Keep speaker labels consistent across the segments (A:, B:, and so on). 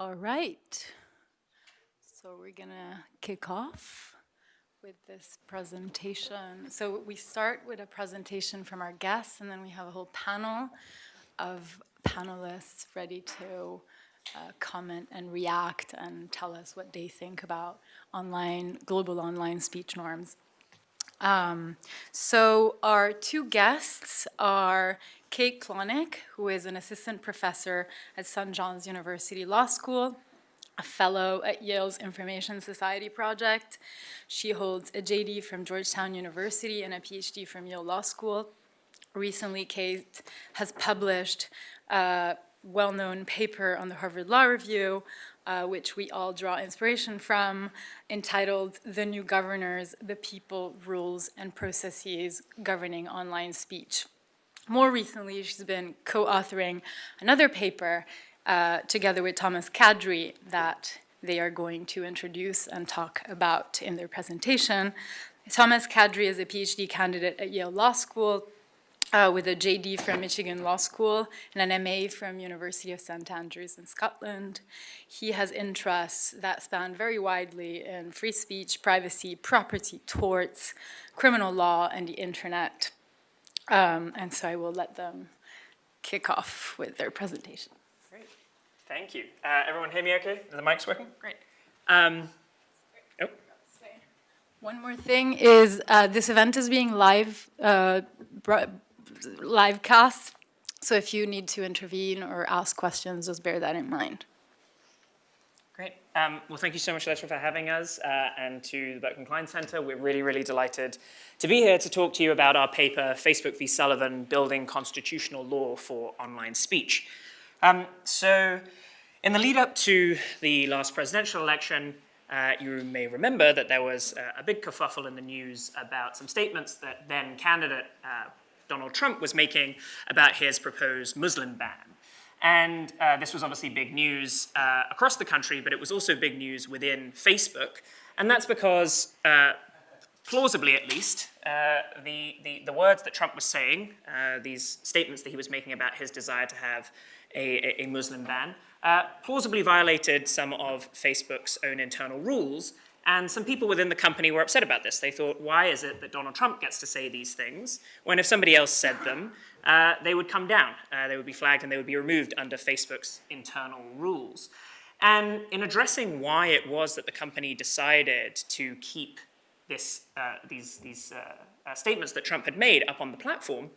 A: All right. So we're going to kick off with this presentation. So we start with a presentation from our guests, and then we have a whole panel of panelists ready to uh, comment and react and tell us what they think about online, global online speech norms. Um, so our two guests are Kate Klonick, who is an assistant professor at St. John's University Law School, a fellow at Yale's Information Society Project. She holds a JD from Georgetown University and a PhD from Yale Law School. Recently, Kate has published a well-known paper on the Harvard Law Review, uh, which we all draw inspiration from, entitled The New Governors, the People, Rules, and Processes Governing Online Speech. More recently, she's been co-authoring another paper uh, together with Thomas Kadri that they are going to introduce and talk about in their presentation. Thomas Kadri is a PhD candidate at Yale Law School uh, with a JD from Michigan Law School and an MA from University of St. Andrews in Scotland. He has interests that span very widely in free speech, privacy, property, torts, criminal law, and the internet. Um, and so I will let them kick off with their presentation.
B: Great, thank you. Uh, everyone hear me okay? Are the mics working?
A: Great.
B: Um, oh.
A: One more thing is uh, this event is being live, uh, live cast. So if you need to intervene or ask questions, just bear that in mind.
B: Great. Um, well, thank you so much, Letra, for having us, uh, and to the Berkman Klein Center. We're really, really delighted to be here to talk to you about our paper, Facebook v. Sullivan, Building Constitutional Law for Online Speech. Um, so, in the lead up to the last presidential election, uh, you may remember that there was uh, a big kerfuffle in the news about some statements that then candidate uh, Donald Trump was making about his proposed Muslim ban. And uh, this was obviously big news uh, across the country, but it was also big news within Facebook. And that's because, uh, plausibly at least, uh, the, the, the, words that Trump was saying, uh, these statements that he was making about his desire to have a, a Muslim ban, uh, plausibly violated some of Facebook's own internal rules. And some people within the company were upset about this. They thought, why is it that Donald Trump gets to say these things when if somebody else said them, uh, they would come down. Uh, they would be flagged and they would be removed under Facebook's internal rules. And in addressing why it was that the company decided to keep this, uh, these, these uh, uh, statements that Trump had made up on the platform,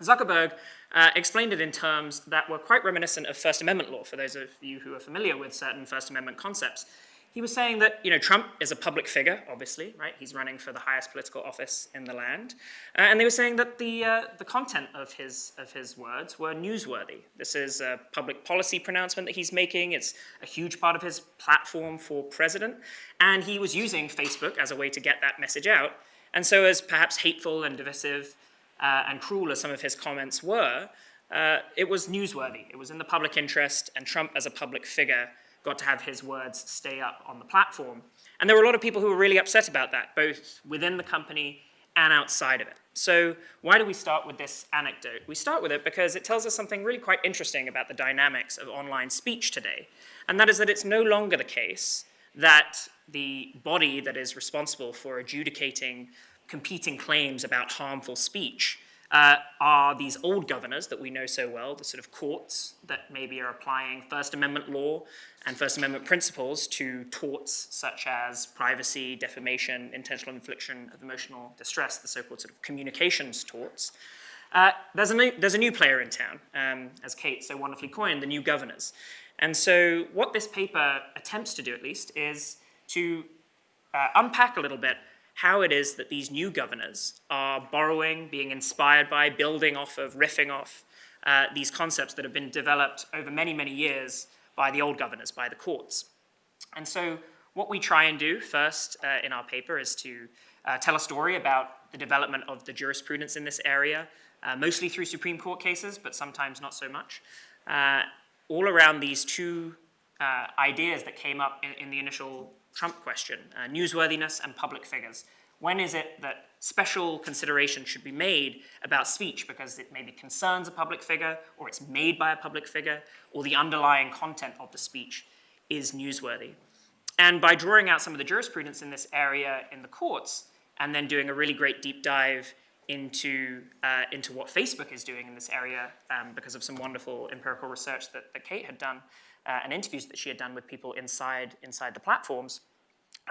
B: Zuckerberg uh, explained it in terms that were quite reminiscent of First Amendment law, for those of you who are familiar with certain First Amendment concepts he was saying that you know Trump is a public figure, obviously, right? He's running for the highest political office in the land, uh, and they were saying that the uh, the content of his of his words were newsworthy. This is a public policy pronouncement that he's making. It's a huge part of his platform for president, and he was using Facebook as a way to get that message out. And so, as perhaps hateful and divisive uh, and cruel as some of his comments were, uh, it was newsworthy. It was in the public interest, and Trump, as a public figure got to have his words stay up on the platform. And there were a lot of people who were really upset about that, both within the company and outside of it. So why do we start with this anecdote? We start with it because it tells us something really quite interesting about the dynamics of online speech today. And that is that it's no longer the case that the body that is responsible for adjudicating competing claims about harmful speech uh, are these old governors that we know so well, the sort of courts that maybe are applying First Amendment law and First Amendment principles to torts such as privacy, defamation, intentional infliction of emotional distress, the so-called sort of communications torts. Uh, there's, a new, there's a new player in town, um, as Kate so wonderfully coined, the new governors. And so what this paper attempts to do, at least, is to uh, unpack a little bit how it is that these new governors are borrowing, being inspired by, building off of, riffing off uh, these concepts that have been developed over many, many years by the old governors, by the courts. And so what we try and do first uh, in our paper is to uh, tell a story about the development of the jurisprudence in this area, uh, mostly through Supreme Court cases, but sometimes not so much, uh, all around these two uh, ideas that came up in, in the initial Trump question, uh, newsworthiness and public figures. When is it that special consideration should be made about speech because it maybe concerns a public figure or it's made by a public figure or the underlying content of the speech is newsworthy. And by drawing out some of the jurisprudence in this area in the courts, and then doing a really great deep dive into, uh, into what Facebook is doing in this area um, because of some wonderful empirical research that, that Kate had done uh, and interviews that she had done with people inside, inside the platforms,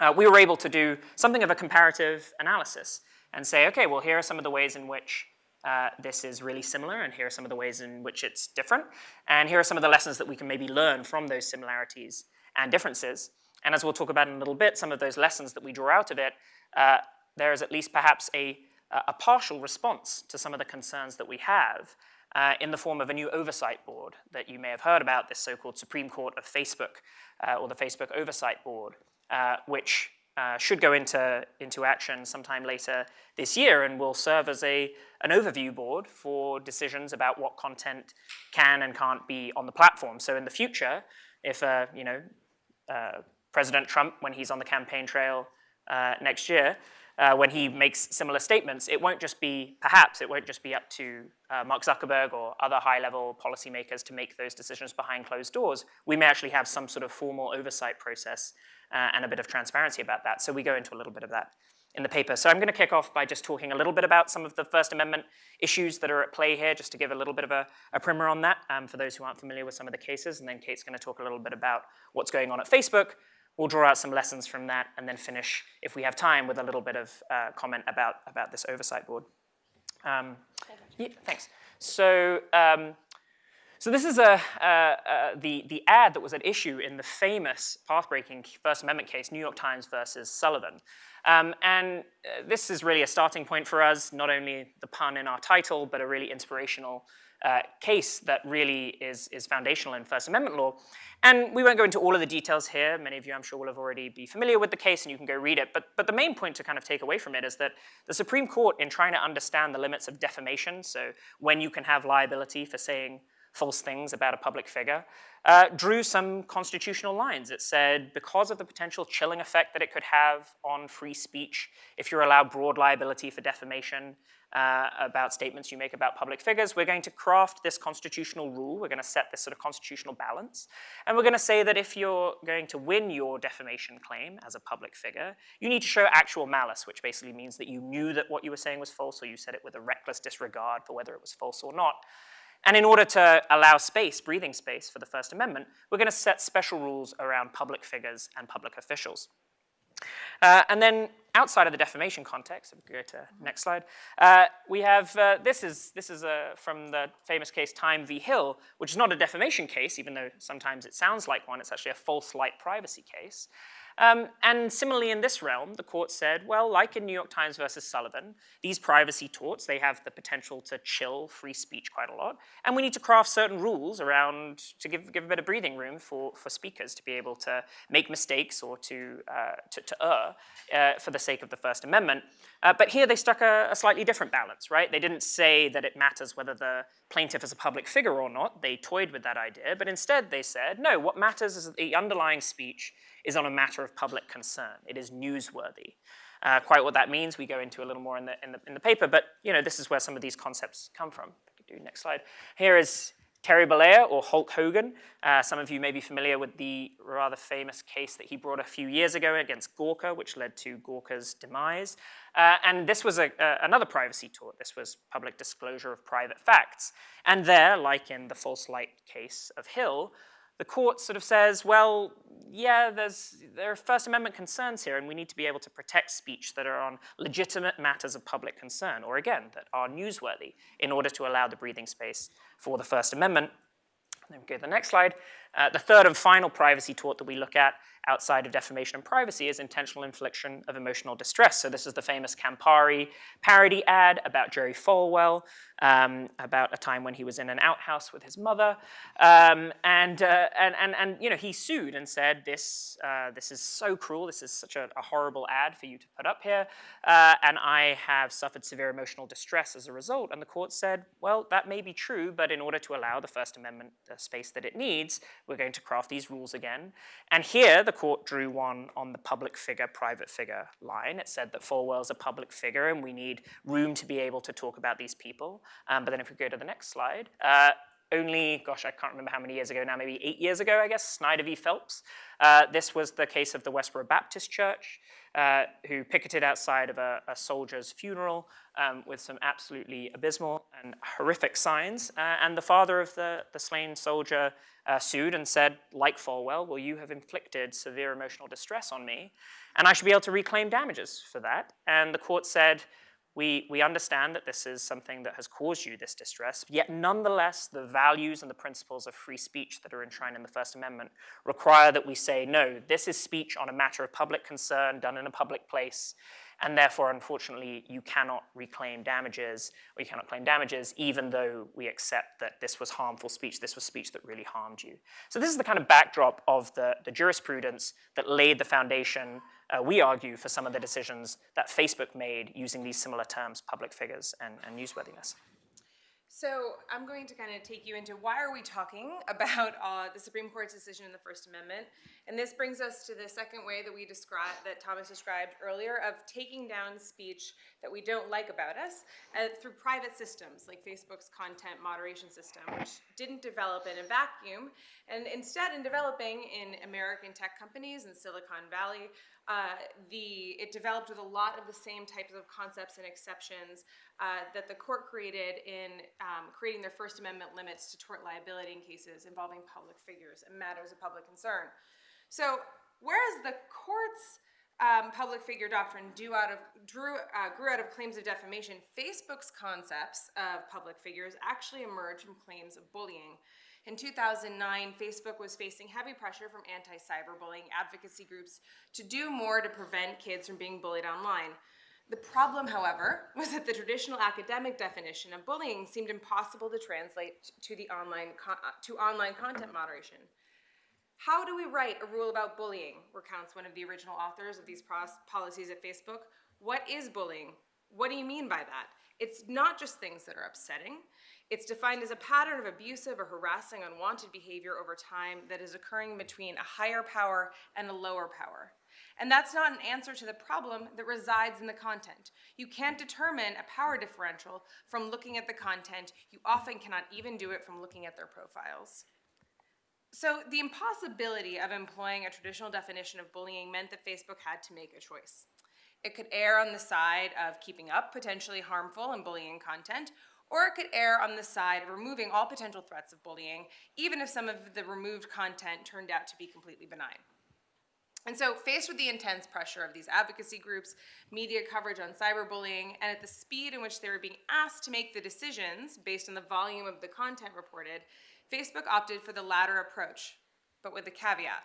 B: uh, we were able to do something of a comparative analysis and say, okay, well, here are some of the ways in which uh, this is really similar, and here are some of the ways in which it's different, and here are some of the lessons that we can maybe learn from those similarities and differences. And as we'll talk about in a little bit, some of those lessons that we draw out of it, uh, there is at least perhaps a, a partial response to some of the concerns that we have uh, in the form of a new oversight board that you may have heard about, this so-called Supreme Court of Facebook, uh, or the Facebook Oversight Board, uh, which uh, should go into, into action sometime later this year and will serve as a, an overview board for decisions about what content can and can't be on the platform. So in the future, if uh, you know, uh, President Trump, when he's on the campaign trail next year, uh, when he makes similar statements, it won't just be, perhaps, it won't just be up to uh, Mark Zuckerberg or other high-level policymakers to make those decisions behind closed doors. We may actually have some sort of formal oversight process uh, and a bit of transparency about that. So we go into a little bit of that in the paper. So I'm going to kick off by just talking a little bit about some of the First Amendment issues that are at play here, just to give a little bit of a, a primer on that um, for those who aren't familiar with some of the cases. And then Kate's going to talk a little bit about what's going on at Facebook. We'll draw out some lessons from that and then finish, if we have time, with a little bit of uh, comment about, about this oversight board. Um, yeah, thanks. So um, so this is a, uh, uh, the, the ad that was at issue in the famous path-breaking First Amendment case, New York Times versus Sullivan. Um, and uh, this is really a starting point for us, not only the pun in our title, but a really inspirational uh, case that really is, is foundational in First Amendment law. And we won't go into all of the details here. Many of you, I'm sure, will have already be familiar with the case and you can go read it. But, but the main point to kind of take away from it is that the Supreme Court, in trying to understand the limits of defamation, so when you can have liability for saying false things about a public figure, uh, drew some constitutional lines. It said, because of the potential chilling effect that it could have on free speech, if you're allowed broad liability for defamation uh, about statements you make about public figures, we're going to craft this constitutional rule. We're going to set this sort of constitutional balance. And we're going to say that if you're going to win your defamation claim as a public figure, you need to show actual malice, which basically means that you knew that what you were saying was false or you said it with a reckless disregard for whether it was false or not. And in order to allow space, breathing space for the First Amendment, we're going to set special rules around public figures and public officials. Uh, and then outside of the defamation context, if we go to next slide, uh, we have, uh, this is, this is uh, from the famous case Time v. Hill, which is not a defamation case, even though sometimes it sounds like one, it's actually a false light privacy case. Um, and similarly in this realm, the court said, well, like in New York Times versus Sullivan, these privacy torts, they have the potential to chill free speech quite a lot. And we need to craft certain rules around, to give, give a bit of breathing room for, for speakers to be able to make mistakes or to, uh, to, to err uh, for the sake of the First Amendment. Uh, but here they struck a, a, slightly different balance, right? They didn't say that it matters whether the plaintiff is a public figure or not. They toyed with that idea. But instead they said, no, what matters is the underlying speech is on a matter of public concern. It is newsworthy. Uh, quite what that means, we go into a little more in the, in the, in the paper, but you know, this is where some of these concepts come from. Do next slide. Here is Terry Bollea or Hulk Hogan. Uh, some of you may be familiar with the rather famous case that he brought a few years ago against Gawker, which led to Gawker's demise. Uh, and this was a, uh, another privacy tort. This was public disclosure of private facts. And there, like in the false light case of Hill, the court sort of says, well, yeah, there's, there are First Amendment concerns here, and we need to be able to protect speech that are on legitimate matters of public concern, or again, that are newsworthy, in order to allow the breathing space for the First Amendment. Then we go to the next slide. Uh, the third and final privacy tort that we look at outside of defamation and privacy is intentional infliction of emotional distress. So this is the famous Campari parody ad about Jerry Falwell, um, about a time when he was in an outhouse with his mother. Um, and, uh, and, and, and, you know, he sued and said, this, uh, this is so cruel, this is such a, a, horrible ad for you to put up here, uh, and I have suffered severe emotional distress as a result. And the court said, well, that may be true, but in order to allow the First Amendment the space that it needs, we're going to craft these rules again. And here, the court drew one on the public figure, private figure line. It said that Falwell's a public figure and we need room to be able to talk about these people. Um, but then if we go to the next slide, uh, only, gosh, I can't remember how many years ago now, maybe eight years ago, I guess, Snyder v. Phelps. Uh, this was the case of the Westboro Baptist Church, uh, who picketed outside of a, a soldier's funeral um, with some absolutely abysmal and horrific signs. Uh, and the father of the, the slain soldier uh, sued and said, like Falwell, well, you have inflicted severe emotional distress on me, and I should be able to reclaim damages for that. And the court said, we, we understand that this is something that has caused you this distress, yet nonetheless, the values and the principles of free speech that are enshrined in the First Amendment require that we say, no, this is speech on a matter of public concern done in a public place, and therefore, unfortunately, you cannot reclaim damages, or you cannot claim damages, even though we accept that this was harmful speech, this was speech that really harmed you. So this is the kind of backdrop of the, the jurisprudence that laid the foundation, uh, we argue, for some of the decisions that Facebook made using these similar terms, public figures and, and newsworthiness.
C: So I'm going to kind of take you into why are we talking about uh, the Supreme Court's decision in the First Amendment, and this brings us to the second way that we describe that Thomas described earlier of taking down speech that we don't like about us uh, through private systems like Facebook's content moderation system, which didn't develop in a vacuum, and instead in developing in American tech companies in Silicon Valley, uh, the it developed with a lot of the same types of concepts and exceptions uh, that the court created in um, creating their First Amendment limits to tort liability in cases involving public figures and matters of public concern. So, whereas the court's um, public figure doctrine out of, drew, uh, grew out of claims of defamation, Facebook's concepts of public figures actually emerged from claims of bullying. In 2009, Facebook was facing heavy pressure from anti-cyberbullying advocacy groups to do more to prevent kids from being bullied online. The problem, however, was that the traditional academic definition of bullying seemed impossible to translate to the online uh, to online content moderation. How do we write a rule about bullying? recounts one of the original authors of these policies at Facebook. What is bullying? What do you mean by that? It's not just things that are upsetting. It's defined as a pattern of abusive or harassing unwanted behavior over time that is occurring between a higher power and a lower power. And that's not an answer to the problem that resides in the content. You can't determine a power differential from looking at the content. You often cannot even do it from looking at their profiles. So the impossibility of employing a traditional definition of bullying meant that Facebook had to make a choice. It could err on the side of keeping up potentially harmful and bullying content, or it could err on the side of removing all potential threats of bullying, even if some of the removed content turned out to be completely benign. And so, faced with the intense pressure of these advocacy groups, media coverage on cyberbullying, and at the speed in which they were being asked to make the decisions based on the volume of the content reported, Facebook opted for the latter approach, but with a caveat.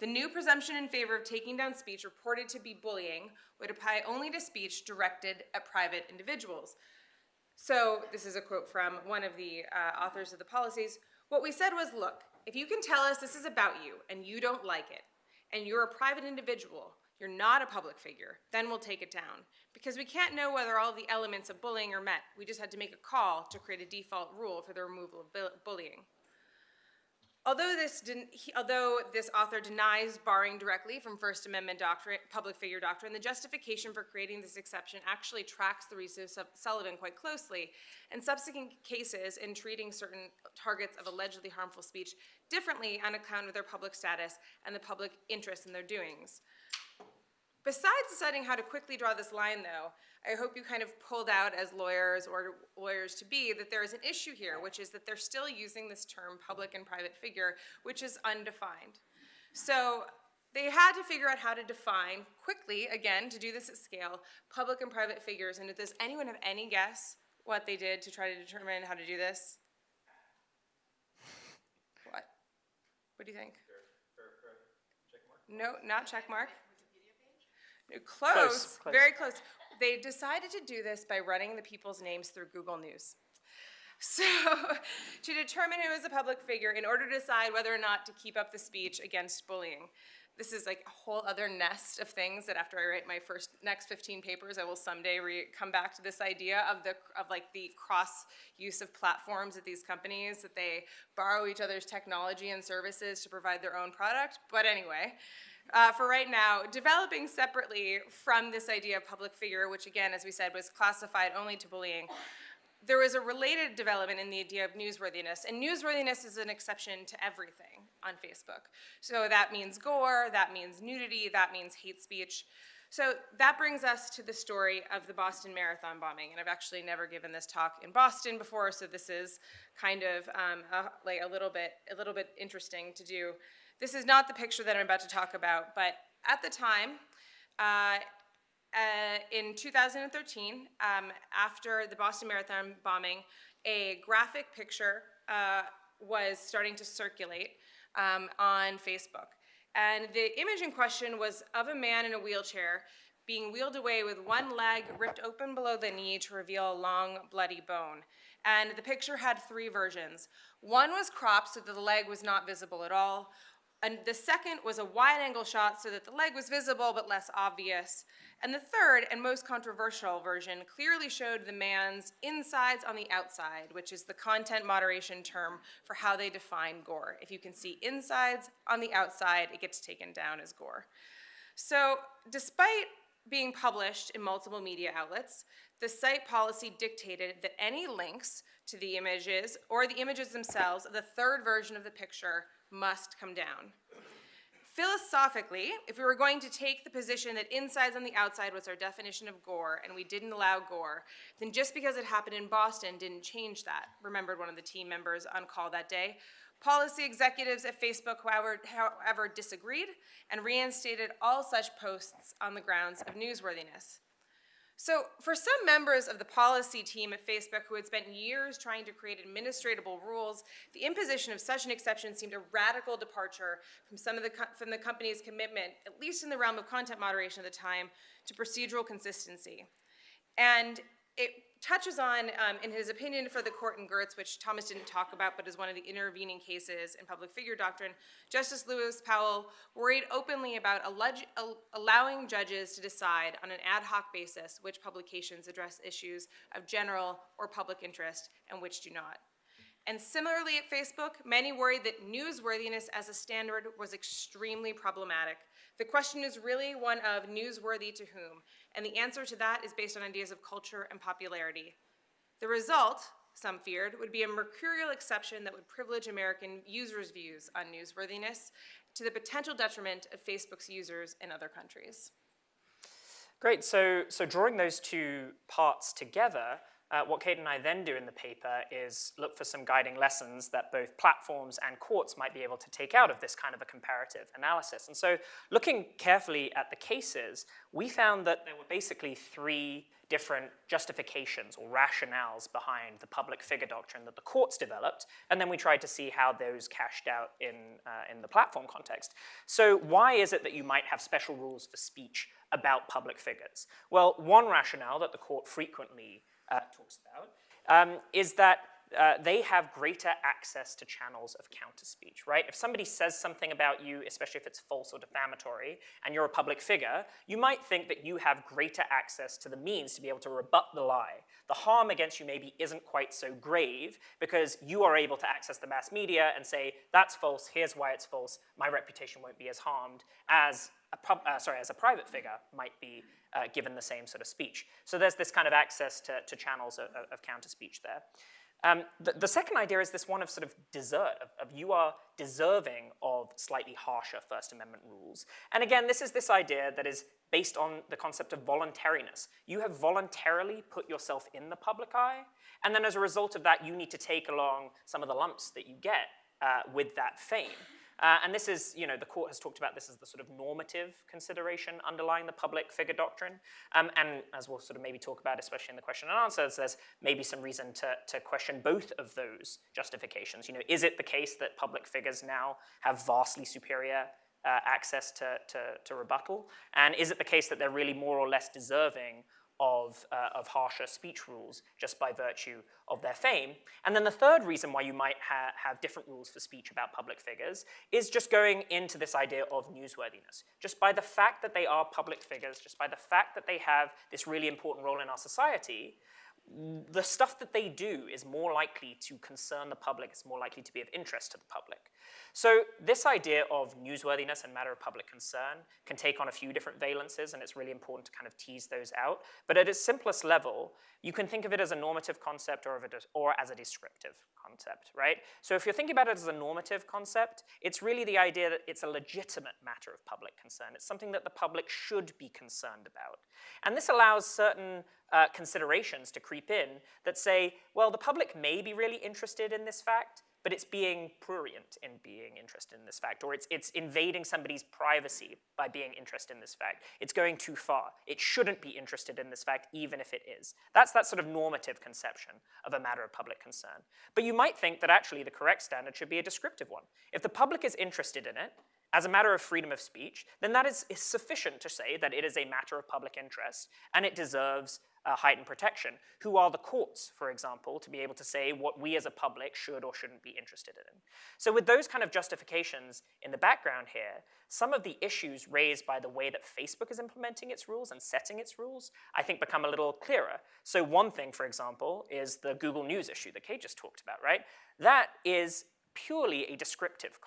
C: The new presumption in favor of taking down speech reported to be bullying would apply only to speech directed at private individuals. So, this is a quote from one of the uh, authors of the policies. What we said was look, if you can tell us this is about you and you don't like it, and you're a private individual, you're not a public figure, then we'll take it down. Because we can't know whether all the elements of bullying are met. We just had to make a call to create a default rule for the removal of bullying. Although this, he, although this author denies barring directly from First Amendment doctrine, public figure doctrine, the justification for creating this exception actually tracks the research of Sullivan quite closely. And subsequent cases in treating certain targets of allegedly harmful speech differently on account of their public status and the public interest in their doings. Besides deciding how to quickly draw this line, though, I hope you kind of pulled out as lawyers or lawyers to be that there is an issue here, which is that they're still using this term public and private figure, which is undefined. So they had to figure out how to define quickly, again, to do this at scale, public and private figures. And does anyone have any guess what they did to try to determine how to do this? What? What do you think? No, not check mark. Close,
B: Close, close.
C: very close. They decided to do this by running the people's names through Google News. So, to determine who is a public figure in order to decide whether or not to keep up the speech against bullying. This is like a whole other nest of things that after I write my first next 15 papers, I will someday come back to this idea of the of like the cross use of platforms at these companies that they borrow each other's technology and services to provide their own product. But anyway, uh, for right now, developing separately from this idea of public figure, which again, as we said, was classified only to bullying, there was a related development in the idea of newsworthiness, and newsworthiness is an exception to everything on Facebook. So that means gore, that means nudity, that means hate speech. So that brings us to the story of the Boston Marathon bombing, and I've actually never given this talk in Boston before, so this is kind of um, a, like a little bit a little bit interesting to do. This is not the picture that I'm about to talk about, but at the time, uh, uh, in 2013, um, after the Boston Marathon bombing, a graphic picture uh, was starting to circulate um, on Facebook. And the image in question was of a man in a wheelchair being wheeled away with one leg ripped open below the knee to reveal a long, bloody bone. And the picture had three versions. One was cropped so that the leg was not visible at all. And the second was a wide angle shot so that the leg was visible but less obvious. And the third and most controversial version clearly showed the man's insides on the outside, which is the content moderation term for how they define gore. If you can see insides on the outside, it gets taken down as gore. So, despite being published in multiple media outlets, the site policy dictated that any links to the images or the images themselves of the third version of the picture must come down. Philosophically, if we were going to take the position that insides on the outside was our definition of gore and we didn't allow gore, then just because it happened in Boston didn't change that, remembered one of the team members on call that day. Policy executives at Facebook, however, however disagreed and reinstated all such posts on the grounds of newsworthiness. So, for some members of the policy team at Facebook who had spent years trying to create administratable rules, the imposition of such an exception seemed a radical departure from some of the from the company's commitment, at least in the realm of content moderation at the time, to procedural consistency. And it touches on, um, in his opinion for the court in Gertz, which Thomas didn't talk about, but is one of the intervening cases in public figure doctrine, Justice Lewis Powell worried openly about allowing judges to decide on an ad hoc basis which publications address issues of general or public interest and which do not. And similarly at Facebook, many worried that newsworthiness as a standard was extremely problematic. The question is really one of newsworthy to whom, and the answer to that is based on ideas of culture and popularity. The result, some feared, would be a mercurial exception that would privilege American users' views on newsworthiness to the potential detriment of Facebook's users in other countries.
B: Great, so, so drawing those two parts together, uh, what Kate and I then do in the paper is look for some guiding lessons that both platforms and courts might be able to take out of this kind of a comparative analysis. And so looking carefully at the cases, we found that there were basically three different justifications or rationales behind the public figure doctrine that the courts developed, and then we tried to see how those cashed out in, uh, in the platform context. So why is it that you might have special rules for speech about public figures? Well, one rationale that the court frequently uh, talks about, um, is that uh, they have greater access to channels of counter speech, right? If somebody says something about you, especially if it's false or defamatory, and you're a public figure, you might think that you have greater access to the means to be able to rebut the lie. The harm against you maybe isn't quite so grave because you are able to access the mass media and say, that's false, here's why it's false, my reputation won't be as harmed as uh, sorry, as a private figure might be uh, given the same sort of speech. So there's this kind of access to, to channels of, of counter speech there. Um, the, the, second idea is this one of sort of desert, of, of, you are deserving of slightly harsher First Amendment rules. And again, this is this idea that is based on the concept of voluntariness. You have voluntarily put yourself in the public eye, and then as a result of that, you need to take along some of the lumps that you get uh, with that fame. Uh, and this is, you know, the court has talked about this as the sort of normative consideration underlying the public figure doctrine. Um, and as we'll sort of maybe talk about, especially in the question and answers, there's maybe some reason to, to question both of those justifications. You know, is it the case that public figures now have vastly superior uh, access to, to, to rebuttal? And is it the case that they're really more or less deserving of, uh, of harsher speech rules just by virtue of their fame. And then the third reason why you might ha have different rules for speech about public figures is just going into this idea of newsworthiness. Just by the fact that they are public figures, just by the fact that they have this really important role in our society, the stuff that they do is more likely to concern the public, it's more likely to be of interest to the public. So this idea of newsworthiness and matter of public concern can take on a few different valences, and it's really important to kind of tease those out. But at its simplest level, you can think of it as a normative concept or, a, or as a descriptive concept, right? So if you're thinking about it as a normative concept, it's really the idea that it's a legitimate matter of public concern. It's something that the public should be concerned about. And this allows certain uh, considerations to creep in that say, well, the public may be really interested in this fact, but it's being prurient in being interested in this fact, or it's, it's invading somebody's privacy by being interested in this fact. It's going too far. It shouldn't be interested in this fact, even if it is. That's that sort of normative conception of a matter of public concern. But you might think that actually the correct standard should be a descriptive one. If the public is interested in it, as a matter of freedom of speech, then that is, is sufficient to say that it is a matter of public interest and it deserves uh, heightened protection. Who are the courts, for example, to be able to say what we as a public should or shouldn't be interested in? So with those kind of justifications in the background here, some of the issues raised by the way that Facebook is implementing its rules and setting its rules, I think become a little clearer. So one thing, for example, is the Google News issue that Kate just talked about, right? That is purely a descriptive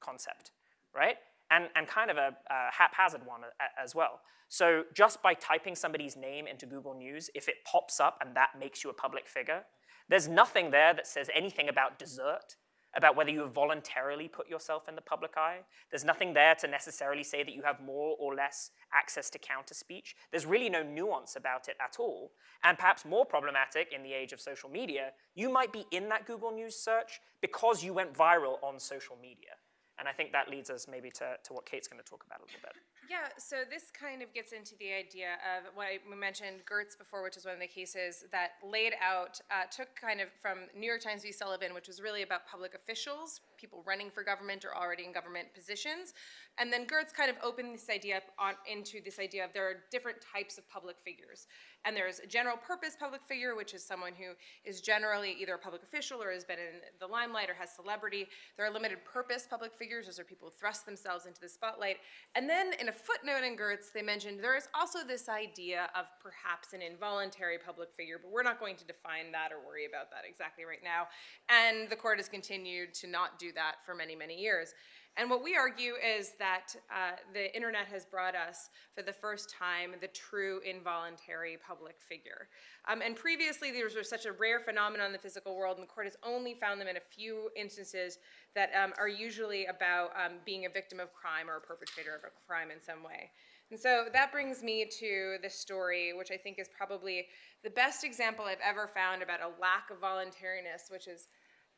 B: concept right? And, and kind of a, a haphazard one as well. So just by typing somebody's name into Google News, if it pops up and that makes you a public figure, there's nothing there that says anything about desert, about whether you have voluntarily put yourself in the public eye. There's nothing there to necessarily say that you have more or less access to counter speech. There's really no nuance about it at all. And perhaps more problematic in the age of social media, you might be in that Google News search because you went viral on social media. And I think that leads us maybe to, to what Kate's going to talk about a little bit.
C: Yeah, so this kind of gets into the idea of what I, we mentioned Gertz before, which is one of the cases that laid out, uh, took kind of from New York Times v. Sullivan, which was really about public officials, people running for government or already in government positions. And then Gertz kind of opened this idea on, into this idea of there are different types of public figures. And there's a general purpose public figure, which is someone who is generally either a public official or has been in the limelight or has celebrity. There are limited purpose public figures, those are people who thrust themselves into the spotlight. And then in a footnote in Gertz, they mentioned there is also this idea of perhaps an involuntary public figure, but we're not going to define that or worry about that exactly right now. And the court has continued to not do that for many, many years. And what we argue is that uh, the internet has brought us, for the first time, the true involuntary public figure. Um, and previously, these were such a rare phenomenon in the physical world, and the court has only found them in a few instances that um, are usually about um, being a victim of crime or a perpetrator of a crime in some way. And so that brings me to this story, which I think is probably the best example I've ever found about a lack of voluntariness, which is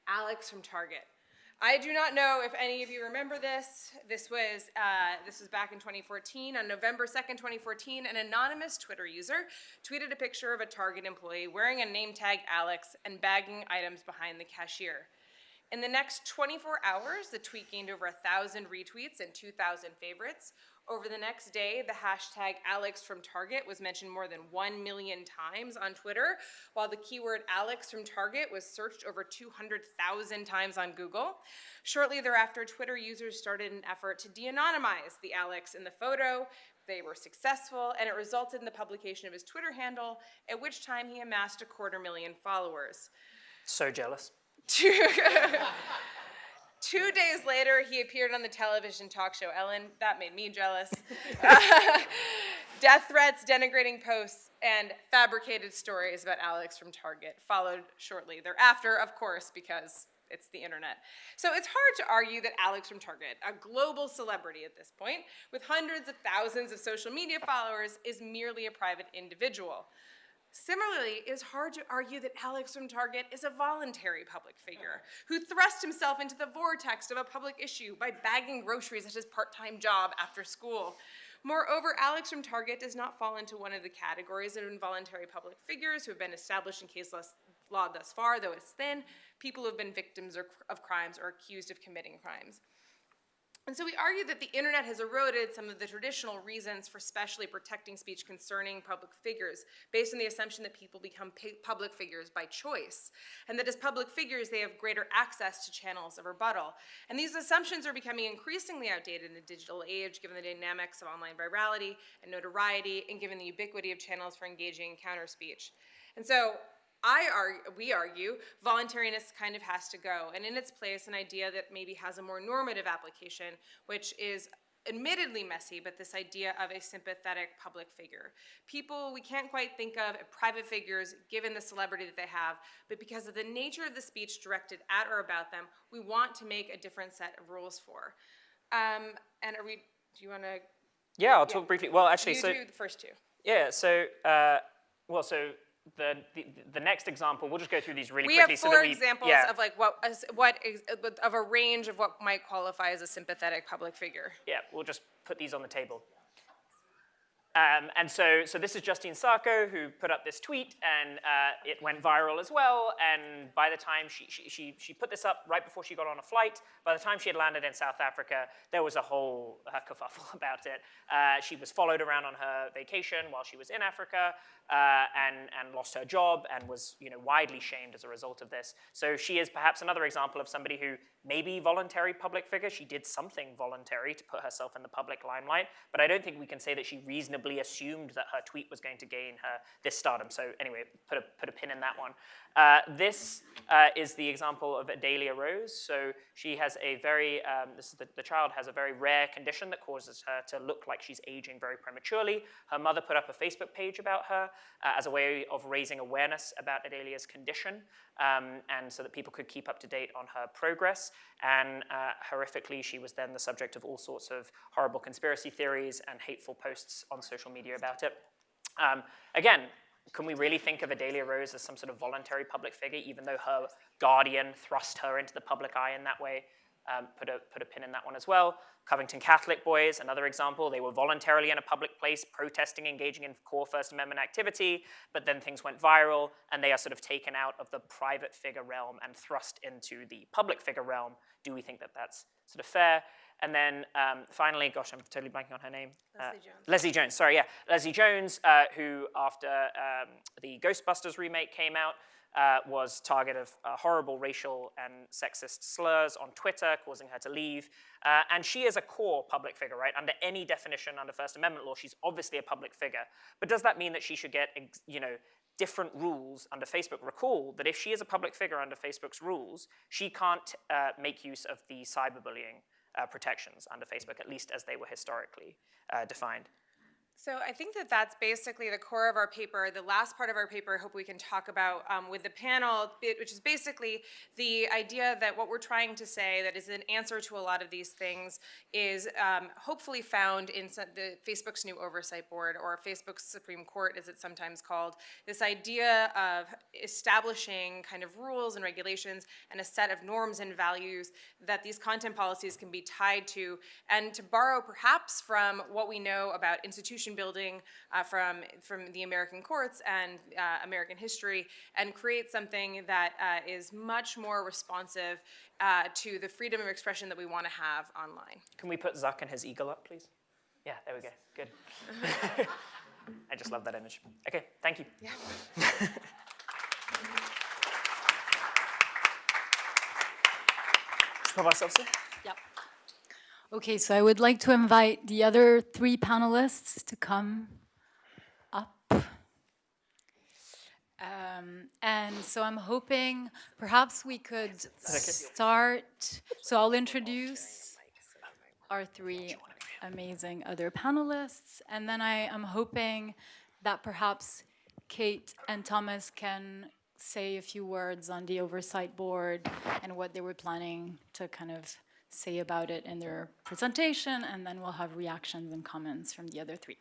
C: Alex from Target. I do not know if any of you remember this. This was, uh, this was back in 2014. On November 2nd, 2014, an anonymous Twitter user tweeted a picture of a Target employee wearing a name tag Alex and bagging items behind the cashier. In the next 24 hours, the tweet gained over 1,000 retweets and 2,000 favorites. Over the next day, the hashtag Alex from Target was mentioned more than 1 million times on Twitter, while the keyword Alex from Target was searched over 200,000 times on Google. Shortly thereafter, Twitter users started an effort to de anonymize the Alex in the photo. They were successful, and it resulted in the publication of his Twitter handle, at which time he amassed a quarter million followers.
B: So jealous.
C: Two days later, he appeared on the television talk show Ellen. That made me jealous. Death threats, denigrating posts, and fabricated stories about Alex from Target followed shortly thereafter, of course, because it's the internet. So it's hard to argue that Alex from Target, a global celebrity at this point, with hundreds of thousands of social media followers, is merely a private individual. Similarly, it is hard to argue that Alex from Target is a voluntary public figure who thrust himself into the vortex of a public issue by bagging groceries at his part time job after school. Moreover, Alex from Target does not fall into one of the categories of involuntary public figures who have been established in case law thus far, though it's thin, people who have been victims of crimes or accused of committing crimes. And so we argue that the internet has eroded some of the traditional reasons for specially protecting speech concerning public figures, based on the assumption that people become public figures by choice, and that as public figures they have greater access to channels of rebuttal. And these assumptions are becoming increasingly outdated in the digital age, given the dynamics of online virality and notoriety, and given the ubiquity of channels for engaging counter speech. And so I argue, we argue, voluntariness kind of has to go, and in its place, an idea that maybe has a more normative application, which is admittedly messy, but this idea of a sympathetic public figure. People we can't quite think of private figures given the celebrity that they have, but because of the nature of the speech directed at or about them, we want to make a different set of rules for. Um, and are we, do you want to,
B: Yeah, I'll talk briefly. Well, actually,
C: you
B: so
C: do the first two?
B: yeah, so uh, well, so the, the the next example, we'll just go through these really
C: We
B: quickly.
C: have
B: so
C: four
B: that we,
C: examples
B: yeah,
C: of like what, what, is- of a range of what might qualify as a sympathetic public figure.
B: Yeah, we'll just put these on the table. Um, and so, so this is Justine Sacco who put up this tweet, and uh, it went viral as well. And by the time she, she, she, she put this up right before she got on a flight, by the time she had landed in South Africa, there was a whole uh, kerfuffle about it. Uh, she was followed around on her vacation while she was in Africa, uh, and, and lost her job, and was you know widely shamed as a result of this. So she is perhaps another example of somebody who may maybe voluntary public figure. She did something voluntary to put herself in the public limelight, but I don't think we can say that she reasonably assumed that her tweet was going to gain her this stardom. So anyway, put a, put a pin in that one. Uh, this uh, is the example of Adalia Rose. So she has a very, um, this is the, the child has a very rare condition that causes her to look like she's aging very prematurely. Her mother put up a Facebook page about her uh, as a way of raising awareness about Adalia's condition um, and so that people could keep up to date on her progress. And uh, horrifically, she was then the subject of all sorts of horrible conspiracy theories and hateful posts on social media about it. Um, again, can we really think of Adalia Rose as some sort of voluntary public figure, even though her guardian thrust her into the public eye in that way? Um, put, a, put a pin in that one as well. Covington Catholic boys, another example. They were voluntarily in a public place, protesting, engaging in core First Amendment activity, but then things went viral, and they are sort of taken out of the private figure realm and thrust into the public figure realm. Do we think that that's sort of fair? And then um, finally, gosh, I'm totally blanking on her name.
C: Leslie Jones.
B: Leslie Jones, sorry, yeah. Leslie Jones, uh, who after um, the Ghostbusters remake came out, uh, was target of uh, horrible racial and sexist slurs on Twitter, causing her to leave. Uh, and she is a core public figure, right? Under any definition under First Amendment law, she's obviously a public figure. But does that mean that she should get, ex- you know, different rules under Facebook? Recall that if she is a public figure under Facebook's rules, she can't uh, make use of the cyberbullying uh, protections under Facebook, at least as they were historically uh, defined.
C: So I think that that's basically the core of our paper. The last part of our paper, I hope we can talk about um, with the panel, which is basically the idea that what we're trying to say, that is an answer to a lot of these things, is um, hopefully found in the Facebook's new oversight board or Facebook's Supreme Court, as it's sometimes called. This idea of establishing kind of rules and regulations and a set of norms and values that these content policies can be tied to, and to borrow perhaps from what we know about institution building uh, from, from the American courts and uh, American history, and create something that uh, is much more responsive uh, to the freedom of expression that we want to have online.
B: Can we put Zuck and his eagle up, please? Yeah, there we go. Good. I just love that image. Okay, thank you.
C: Yeah.
B: There.
A: Yep. Okay, so I would like to invite the other three panelists to come up. Um, and so I'm hoping perhaps we could start. So I'll introduce our three amazing other panelists, and then I am hoping that perhaps Kate and Thomas can say a few words on the oversight board and what they were planning to kind of say about it in their presentation, and then we'll have reactions and comments from the other three.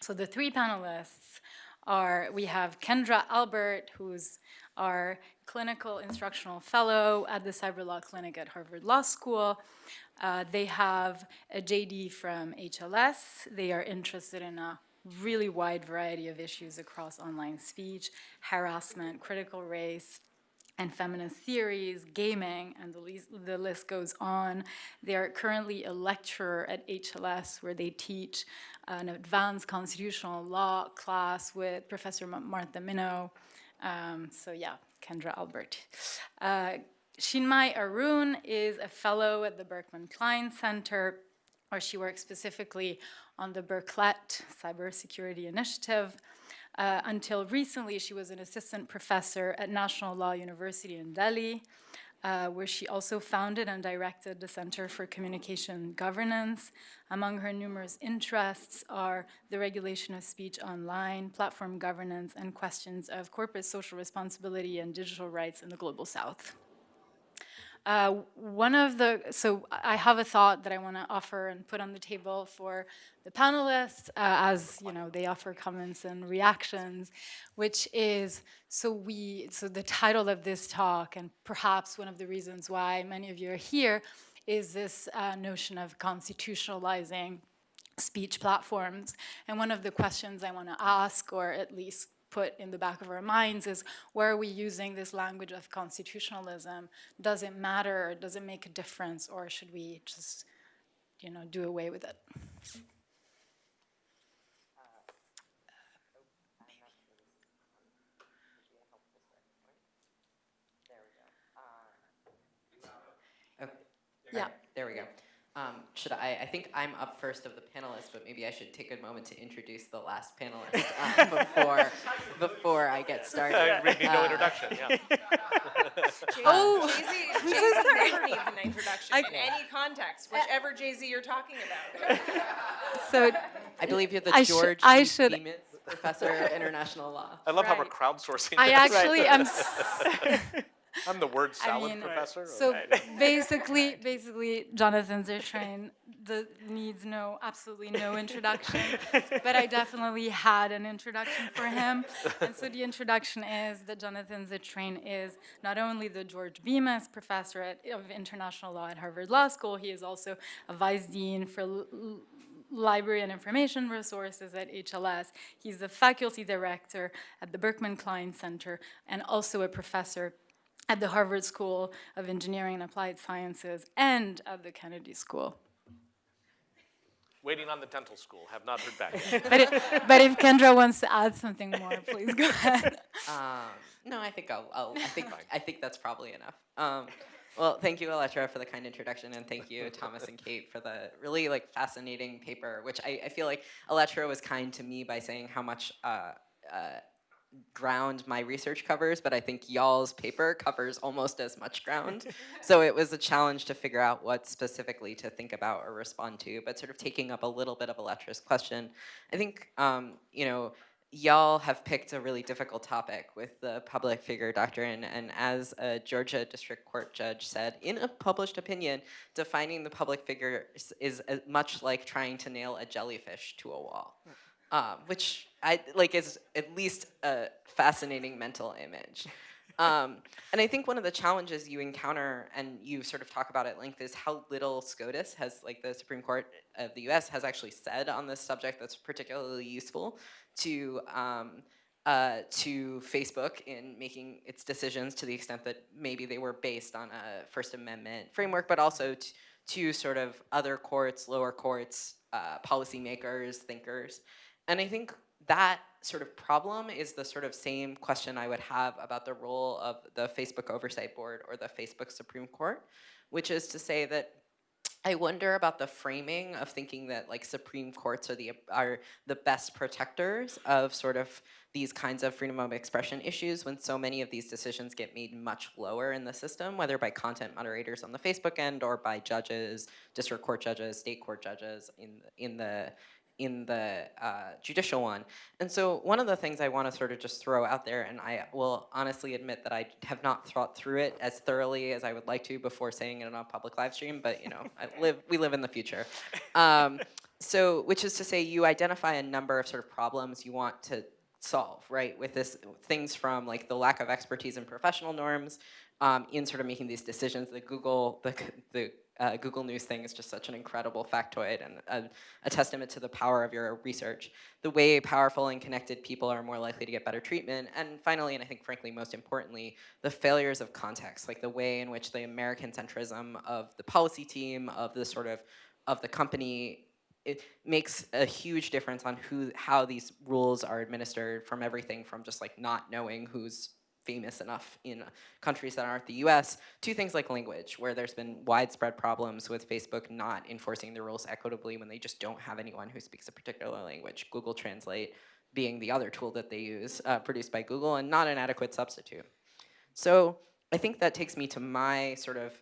A: So the three panelists are, we have Kendra Albert, who's our clinical instructional fellow at the Cyber Law Clinic at Harvard Law School. Uh, they have a JD from HLS. They are interested in a really wide variety of issues across online speech, harassment, critical race, and feminist theories, gaming, and the list, the list goes on. They are currently a lecturer at HLS where they teach an advanced constitutional law class with Professor Martha Minow. Um, so yeah, Kendra Albert. Uh, Chinmayi Arun is a fellow at the Berkman Klein Center, where she works specifically on the Berklett Cybersecurity Initiative. Uh, until recently, she was an assistant professor at National Law University in Delhi, uh, where she also founded and directed the Center for Communication Governance. Among her numerous interests are the regulation of speech online, platform governance, and questions of corporate social responsibility and digital rights in the global south. Uh, one of the, so I have a thought that I want to offer and put on the table for the panelists uh, as, you know, they offer comments and reactions, which is, so we, so the title of this talk, and perhaps one of the reasons why many of you are here, is this uh, notion of constitutionalizing speech platforms. And one of the questions I want to ask, or at least put in the back of our minds is where are we using this language of constitutionalism? Does it matter? Does it make a difference? Or should we just, you know, do away with it?
D: Okay.
A: Uh,
D: yeah. There we go. Um, should I, I think I'm up first of the panelists, but maybe I should take a moment to introduce the last panelist um, before, before I get started.
E: Uh, we need no
D: Uh,
E: introduction, yeah.
C: Oh, Jay-Z, Jay-Z never needs an introduction
A: I-
C: in any context, whichever Jay-Z you're talking about.
A: So
D: I believe you're the
A: I should-
D: George
A: I
D: E.
A: should-
D: Bemis Professor of International Law.
E: I love how we're crowdsourcing
A: I
E: this.
A: actually am.
E: I'm the word
A: I
E: salad
A: mean,
E: professor.
A: So basically, basically, Jonathan Zittrain the, needs no, absolutely no introduction, but I definitely had an introduction for him. And so the introduction is that Jonathan Zittrain is not only the George Bemis Professor at, of International Law at Harvard Law School, he is also a Vice Dean for L- L- Library and Information Resources at HLS. He's the Faculty Director at the Berkman Klein Center and also a professor at the Harvard School of Engineering and Applied Sciences and at the Kennedy School.
E: Waiting on the dental school, have not heard back. yet.
A: But, it, but if Kendra wants to add something more, please go ahead.
D: Um, no, I think I'll, I'll I think I think that's probably enough. Um, well, thank you, Elettra, for the kind introduction, and thank you, Thomas and Kate, for the really like fascinating paper. Which I, I feel like Elettra was kind to me by saying how much uh, uh, ground my research covers, but I think y'all's paper covers almost as much ground. so it was a challenge to figure out what specifically to think about or respond to. But sort of taking up a little bit of Elettra's question, I think um, you know y'all have picked a really difficult topic with the public figure doctrine, and as a Georgia District Court judge said in a published opinion, defining the public figure is, is much like trying to nail a jellyfish to a wall, um, which I like is at least a fascinating mental image. Um, and I think one of the challenges you encounter, and you sort of talk about at length, is how little SCOTUS has, like the Supreme Court of the U.S. has actually said on this subject that's particularly useful to um, uh, to Facebook in making its decisions to the extent that maybe they were based on a First Amendment framework, but also to sort of other courts, lower courts, uh, policymakers, thinkers. And I think that sort of problem is the sort of same question I would have about the role of the Facebook Oversight Board or the Facebook Supreme Court, which is to say that I wonder about the framing of thinking that like Supreme Courts are the are the best protectors of sort of these kinds of freedom of expression issues when so many of these decisions get made much lower in the system, whether by content moderators on the Facebook end or by judges, district court judges, state court judges in in the in the uh, judicial one. And so one of the things I want to sort of just throw out there, and I will honestly admit that I have not thought through it as thoroughly as I would like to before saying it on a public live stream, but you know, I live, we live in the future. Um, so, which is to say you identify a number of sort of problems you want to solve, right? With this, things from like the lack of expertise in professional norms, um, in sort of making these decisions. The Google, the, the uh, Google News thing is just such an incredible factoid and a, a testament to the power of your research. The way powerful and connected people are more likely to get better treatment. And finally, and I think frankly most importantly, the failures of context, like the way in which the American centrism of the policy team, of the sort of, of the company it makes a huge difference on who how these rules are administered from everything from just like not knowing who's famous enough in countries that aren't the US to things like language where there's been widespread problems with Facebook not enforcing the rules equitably when they just don't have anyone who speaks a particular language Google Translate being the other tool that they use, uh, produced by Google, and not an adequate substitute. So I think that takes me to my sort of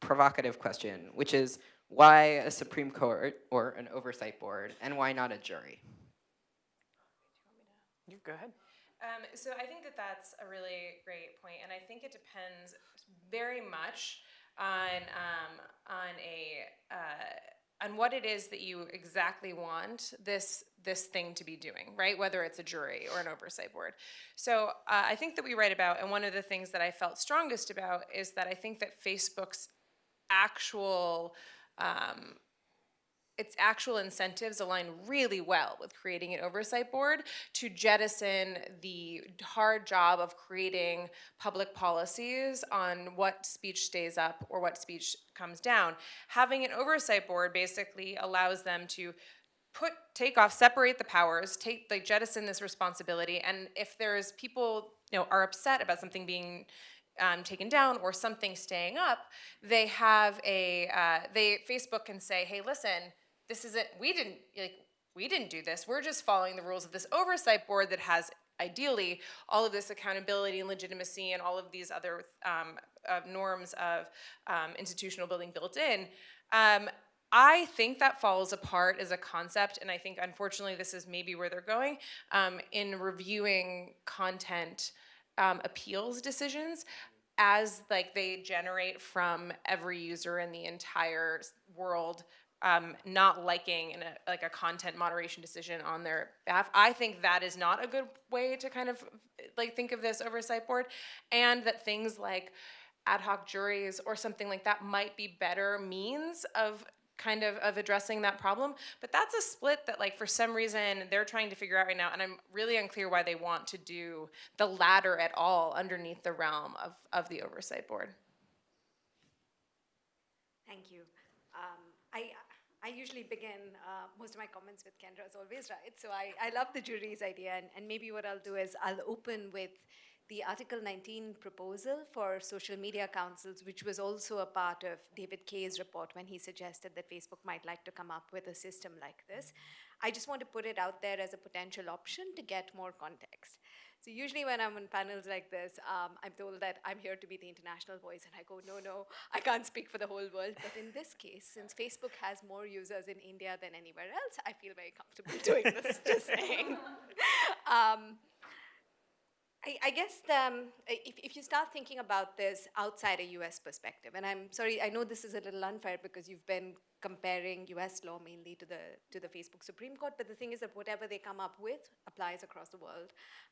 D: provocative question, which is why a Supreme Court or an oversight board, and why not a jury?
B: You go ahead.
C: Um, so I think that that's a really great point, and I think it depends very much on um, on a uh, on what it is that you exactly want this this thing to be doing, right? Whether it's a jury or an oversight board. So uh, I think that we write about, and one of the things that I felt strongest about is that I think that Facebook's actual um, its actual incentives align really well with creating an oversight board to jettison the hard job of creating public policies on what speech stays up or what speech comes down. Having an oversight board basically allows them to put take off separate the powers take like jettison this responsibility and if there's people you know are upset about something being um, taken down or something staying up they have a uh, they facebook can say hey listen this isn't we didn't like we didn't do this. We're just following the rules of this oversight board that has ideally all of this accountability and legitimacy and all of these other um, uh, norms of um, institutional building built in. Um, I think that falls apart as a concept, and I think unfortunately this is maybe where they're going um, in reviewing content um, appeals decisions as like they generate from every user in the entire world um, not liking in a, like a content moderation decision on their behalf. I think that is not a good way to kind of like think of this oversight board, and that things like ad hoc juries or something like that might be better means of kind of of addressing that problem but that's a split that like for some reason they're trying to figure out right now and i'm really unclear why they want to do the latter at all underneath the realm of of the oversight board
F: Thank you. I, I usually begin uh, most of my comments with Kendra is always right. So I, I love the jury's idea. And, and maybe what I'll do is I'll open with the Article 19 proposal for social media councils, which was also a part of David Kaye's report when he suggested that Facebook might like to come up with a system like this. I just want to put it out there as a potential option to get more context. So usually when I'm on panels like this, um, I'm told that I'm here to be the international voice, and I go, no, no, I can't speak for the whole world. But in this case, since Facebook has more users in India than anywhere else, I feel very comfortable doing this. just saying. Um, I, I guess um, if, if you start thinking about this outside a US perspective, and I'm sorry, I know this is a little unfair because you've been comparing US law mainly to the, to the Facebook Supreme Court, but the thing is that whatever they come up with applies across the world.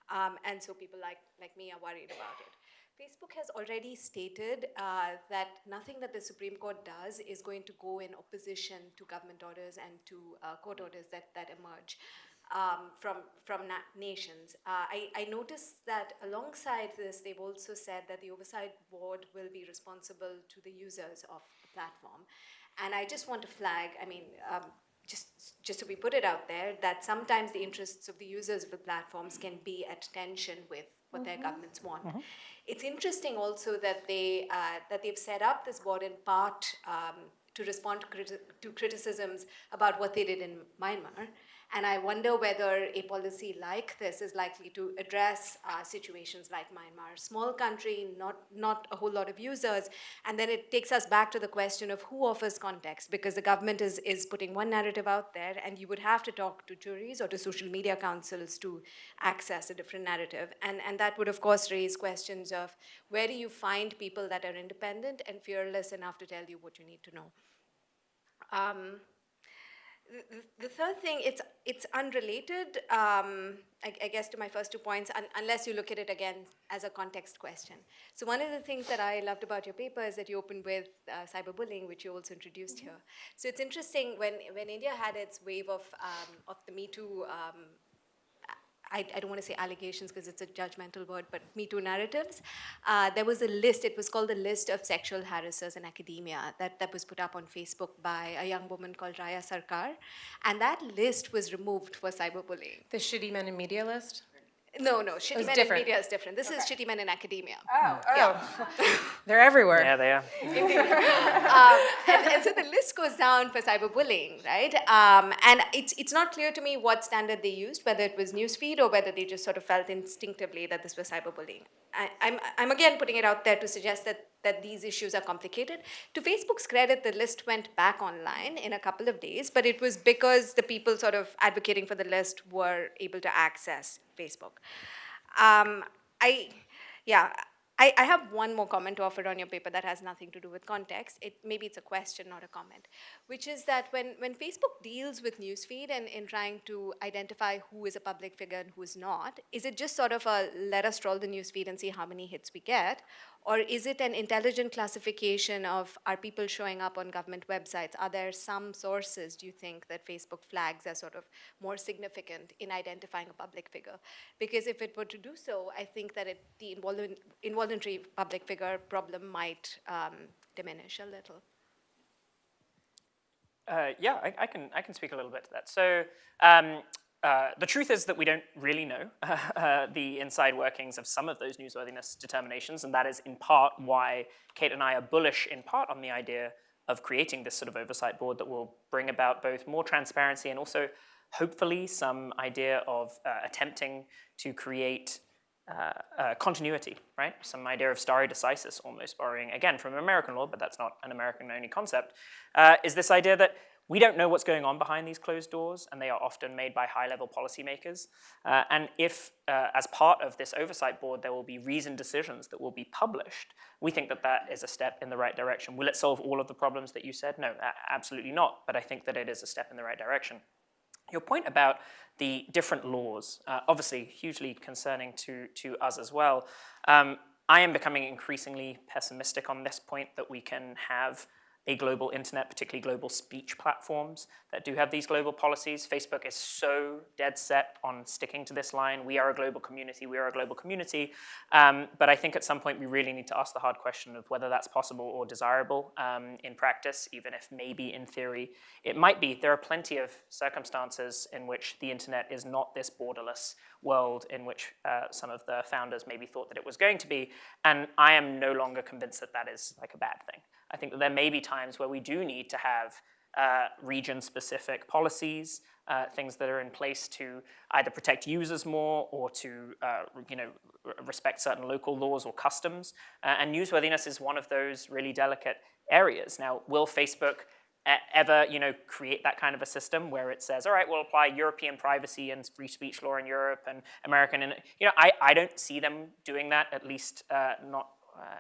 F: Um, and so people like, like me are worried about it. Facebook has already stated uh, that nothing that the Supreme Court does is going to go in opposition to government orders and to uh, court orders that, that emerge um, from, from na- nations. Uh, I, I noticed that alongside this, they've also said that the oversight board will be responsible to the users of the platform. And I just want to flag, I mean, um, just, just so we put it out there, that sometimes the interests of the users of the platforms can be at tension with what their governments want. It's interesting also that they uh, that they've set up this board in part um, to respond to, criti- to criticisms about what they did in Myanmar. And I wonder whether a policy like this is likely to address uh, situations like Myanmar. Small country, not, not a whole lot of users. And then it takes us back to the question of who offers context, because the government is, is putting one narrative out there, and you would have to talk to juries or to social media councils to access a different narrative. And, and that would, of course, raise questions of where do you find people that are independent and fearless enough to tell you what you need to know. Um, the, the third thing, it's it's unrelated, um, I, I guess, to my first two points, un, unless you look at it again as a context question. So one of the things that I loved about your paper is that you opened with uh, cyberbullying, which you also introduced here. So it's interesting when when India had its wave of um, of the Me Too. Um, I, I don't want to say allegations because it's a judgmental word, but Me Too narratives. Uh, there was a list, it was called the list of sexual harassers in academia that, that was put up on Facebook by a young woman called Raya Sarkar. And that list was removed for cyberbullying.
C: the shitty men in media list
F: No, no, Shitty
C: it's
F: Men in. Media is different. This is Shitty Men in Academia.
C: Oh, oh. They're everywhere.
B: Yeah, they are.
F: um, and, and so the list goes down for cyberbullying, right? Um, and it's it's not clear to me what standard they used, whether it was newsfeed or whether they just sort of felt instinctively that this was cyberbullying. I, I'm I'm again putting it out there to suggest that that these issues are complicated. To Facebook's credit, the list went back online in a couple of days, but it was because the people sort of advocating for the list were able to access Facebook. Um, I, yeah, I, I have one more comment to offer on your paper that has nothing to do with context. It, maybe it's a question, not a comment, which is that when, when Facebook deals with newsfeed and in trying to identify who is a public figure and who is not, is it just sort of a let us troll the newsfeed and see how many hits we get? Or is it an intelligent classification of are people showing up on government websites? Are there some sources, do you think, that Facebook flags as sort of more significant in identifying a public figure? Because if it were to do so, I think that it, the involu- involuntary public figure problem might um, diminish a little.
B: Uh, yeah, I, I can I can speak a little bit to that. So um, uh, the truth is that we don't really know uh, the inside workings of some of those newsworthiness determinations, and that is in part why Kate and I are bullish in part on the idea of creating this sort of oversight board that will bring about both more transparency and also hopefully some idea of uh, attempting to create uh, uh, continuity, right? Some idea of stare decisis, almost borrowing again from American law, but that's not an American-only concept. Is this idea that we don't know what's going on behind these closed doors, and they are often made by high-level policymakers. Uh, and if, uh, as part of this oversight board, there will be reasoned decisions that will be published, we think that that is a step in the right direction. Will it solve all of the problems that you said? No, absolutely not. But I think that it is a step in the right direction. Your point about the different laws, uh, obviously hugely concerning to, to us as well. Um, I am becoming increasingly pessimistic on this point that we can have a global internet, particularly global speech platforms that do have these global policies. Facebook is so dead set on sticking to this line. We are a global community, we are a global community. Um, but I think at some point we really need to ask the hard question of whether that's possible or desirable um, in practice, even if maybe in theory it might be. There are plenty of circumstances in which the internet is not this borderless world in which uh, some of the founders maybe thought that it was going to be. And I am no longer convinced that that is like a bad thing. I think that there may be times where we do need to have uh, region-specific policies, uh, things that are in place to either protect users more or to uh, you know, respect certain local laws or customs. Uh, and newsworthiness is one of those really delicate areas. Now, will Facebook ever you know, create that kind of a system where it says, all right, we'll apply European privacy and free speech law in Europe and American, and you know, I, I don't see them doing that, at least uh, not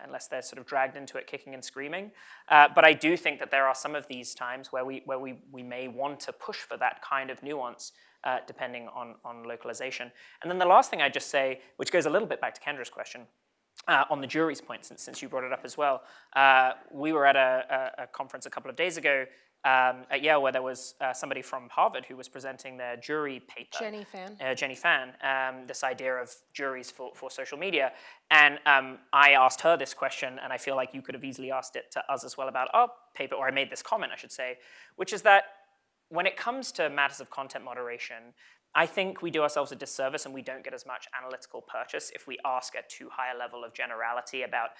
B: unless they're sort of dragged into it kicking and screaming. Uh, but I do think that there are some of these times where we, where we, we may want to push for that kind of nuance uh, depending on, on localization. And then the last thing I'd just say, which goes a little bit back to Kendra's question, uh, on the jury's point, since, since you brought it up as well, uh, we were at a, a, a, conference a couple of days ago um, at Yale where there was uh, somebody from Harvard who was presenting their jury paper.
C: Jenny Fan.
B: Uh, Jenny Fan, um, this idea of juries for, for social media. And um, I asked her this question, and I feel like you could have easily asked it to us as well about our paper, or I made this comment, I should say, which is that when it comes to matters of content moderation, I think we do ourselves a disservice and we don't get as much analytical purchase if we ask at too high a level of generality about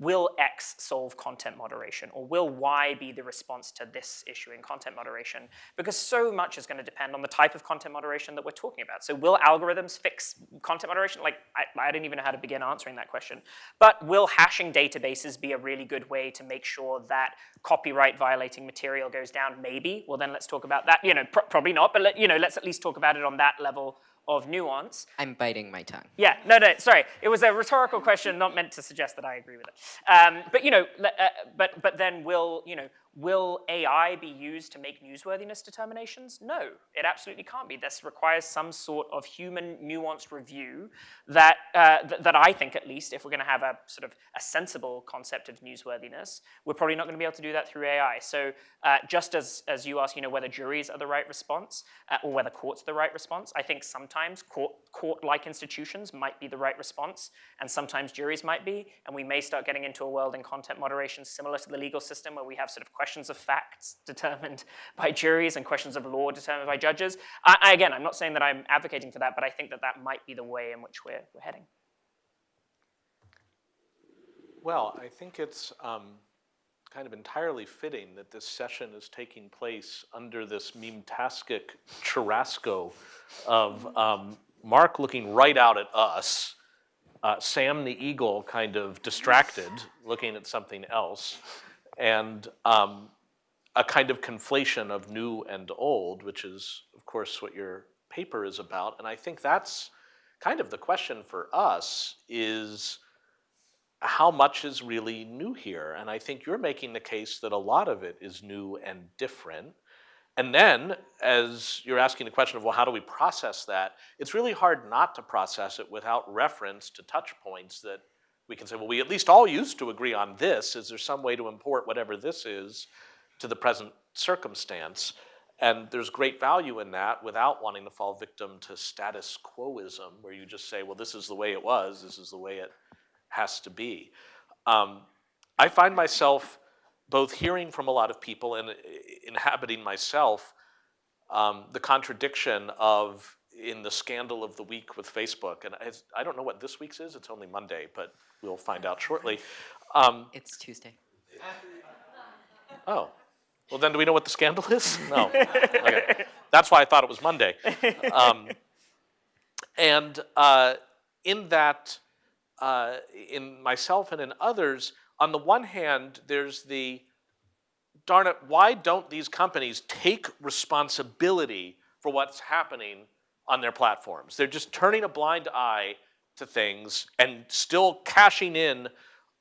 B: will X solve content moderation or will Y be the response to this issue in content moderation? Because so much is going to depend on the type of content moderation that we're talking about. So will algorithms fix content moderation? Like, I, I didn't even know how to begin answering that question. But will hashing databases be a really good way to make sure that copyright violating material goes down? Maybe. Well, then let's talk about that. You know, pr probably not, but let, you know, let's at least talk about it on that level of nuance.
D: I'm biting my tongue.
B: Yeah, no, no, sorry. It was a rhetorical question, not meant to suggest that I agree with it. Um, but, you know, uh, but, but then will, you know, Will AI be used to make newsworthiness determinations? No, it absolutely can't be. This requires some sort of human nuanced review that, uh, th that I think at least, if we're gonna have a sort of a sensible concept of newsworthiness, we're probably not gonna be able to do that through AI. So uh, just as, as you ask, you know, whether juries are the right response uh, or whether courts are the right response, I think sometimes court, court-like institutions might be the right response and sometimes juries might be, and we may start getting into a world in content moderation similar to the legal system where we have sort of question questions of facts determined by juries and questions of law determined by judges. I, I, again, I'm not saying that I'm advocating for that, but I think that that might be the way in which we're, we're heading.
E: Well, I think it's um, kind of entirely fitting that this session is taking place under this meme-tastic churrasco of um, Mark looking right out at us, uh, Sam the Eagle kind of distracted, looking at something else, and um, a kind of conflation of new and old, which is, of course, what your paper is about. And I think that's kind of the question for us is how much is really new here? And I think you're making the case that a lot of it is new and different. And then, as you're asking the question of, well, how do we process that? It's really hard not to process it without reference to touch points that we can say, well, we at least all used to agree on this. Is there some way to import whatever this is to the present circumstance? And there's great value in that without wanting to fall victim to status quoism, where you just say, well, this is the way it was, this is the way it has to be. Um, I find myself both hearing from a lot of people and uh, inhabiting myself um, the contradiction of in the scandal of the week with Facebook, and I, I don't know what this week's is, it's only Monday, but we'll find out shortly. Um,
D: It's Tuesday.
E: oh, well then do we know what the scandal is? No, okay. That's why I thought it was Monday. Um, and uh, in that, uh, in myself and in others, on the one hand, there's the, darn it, why don't these companies take responsibility for what's happening on their platforms? They're just turning a blind eye to things and still cashing in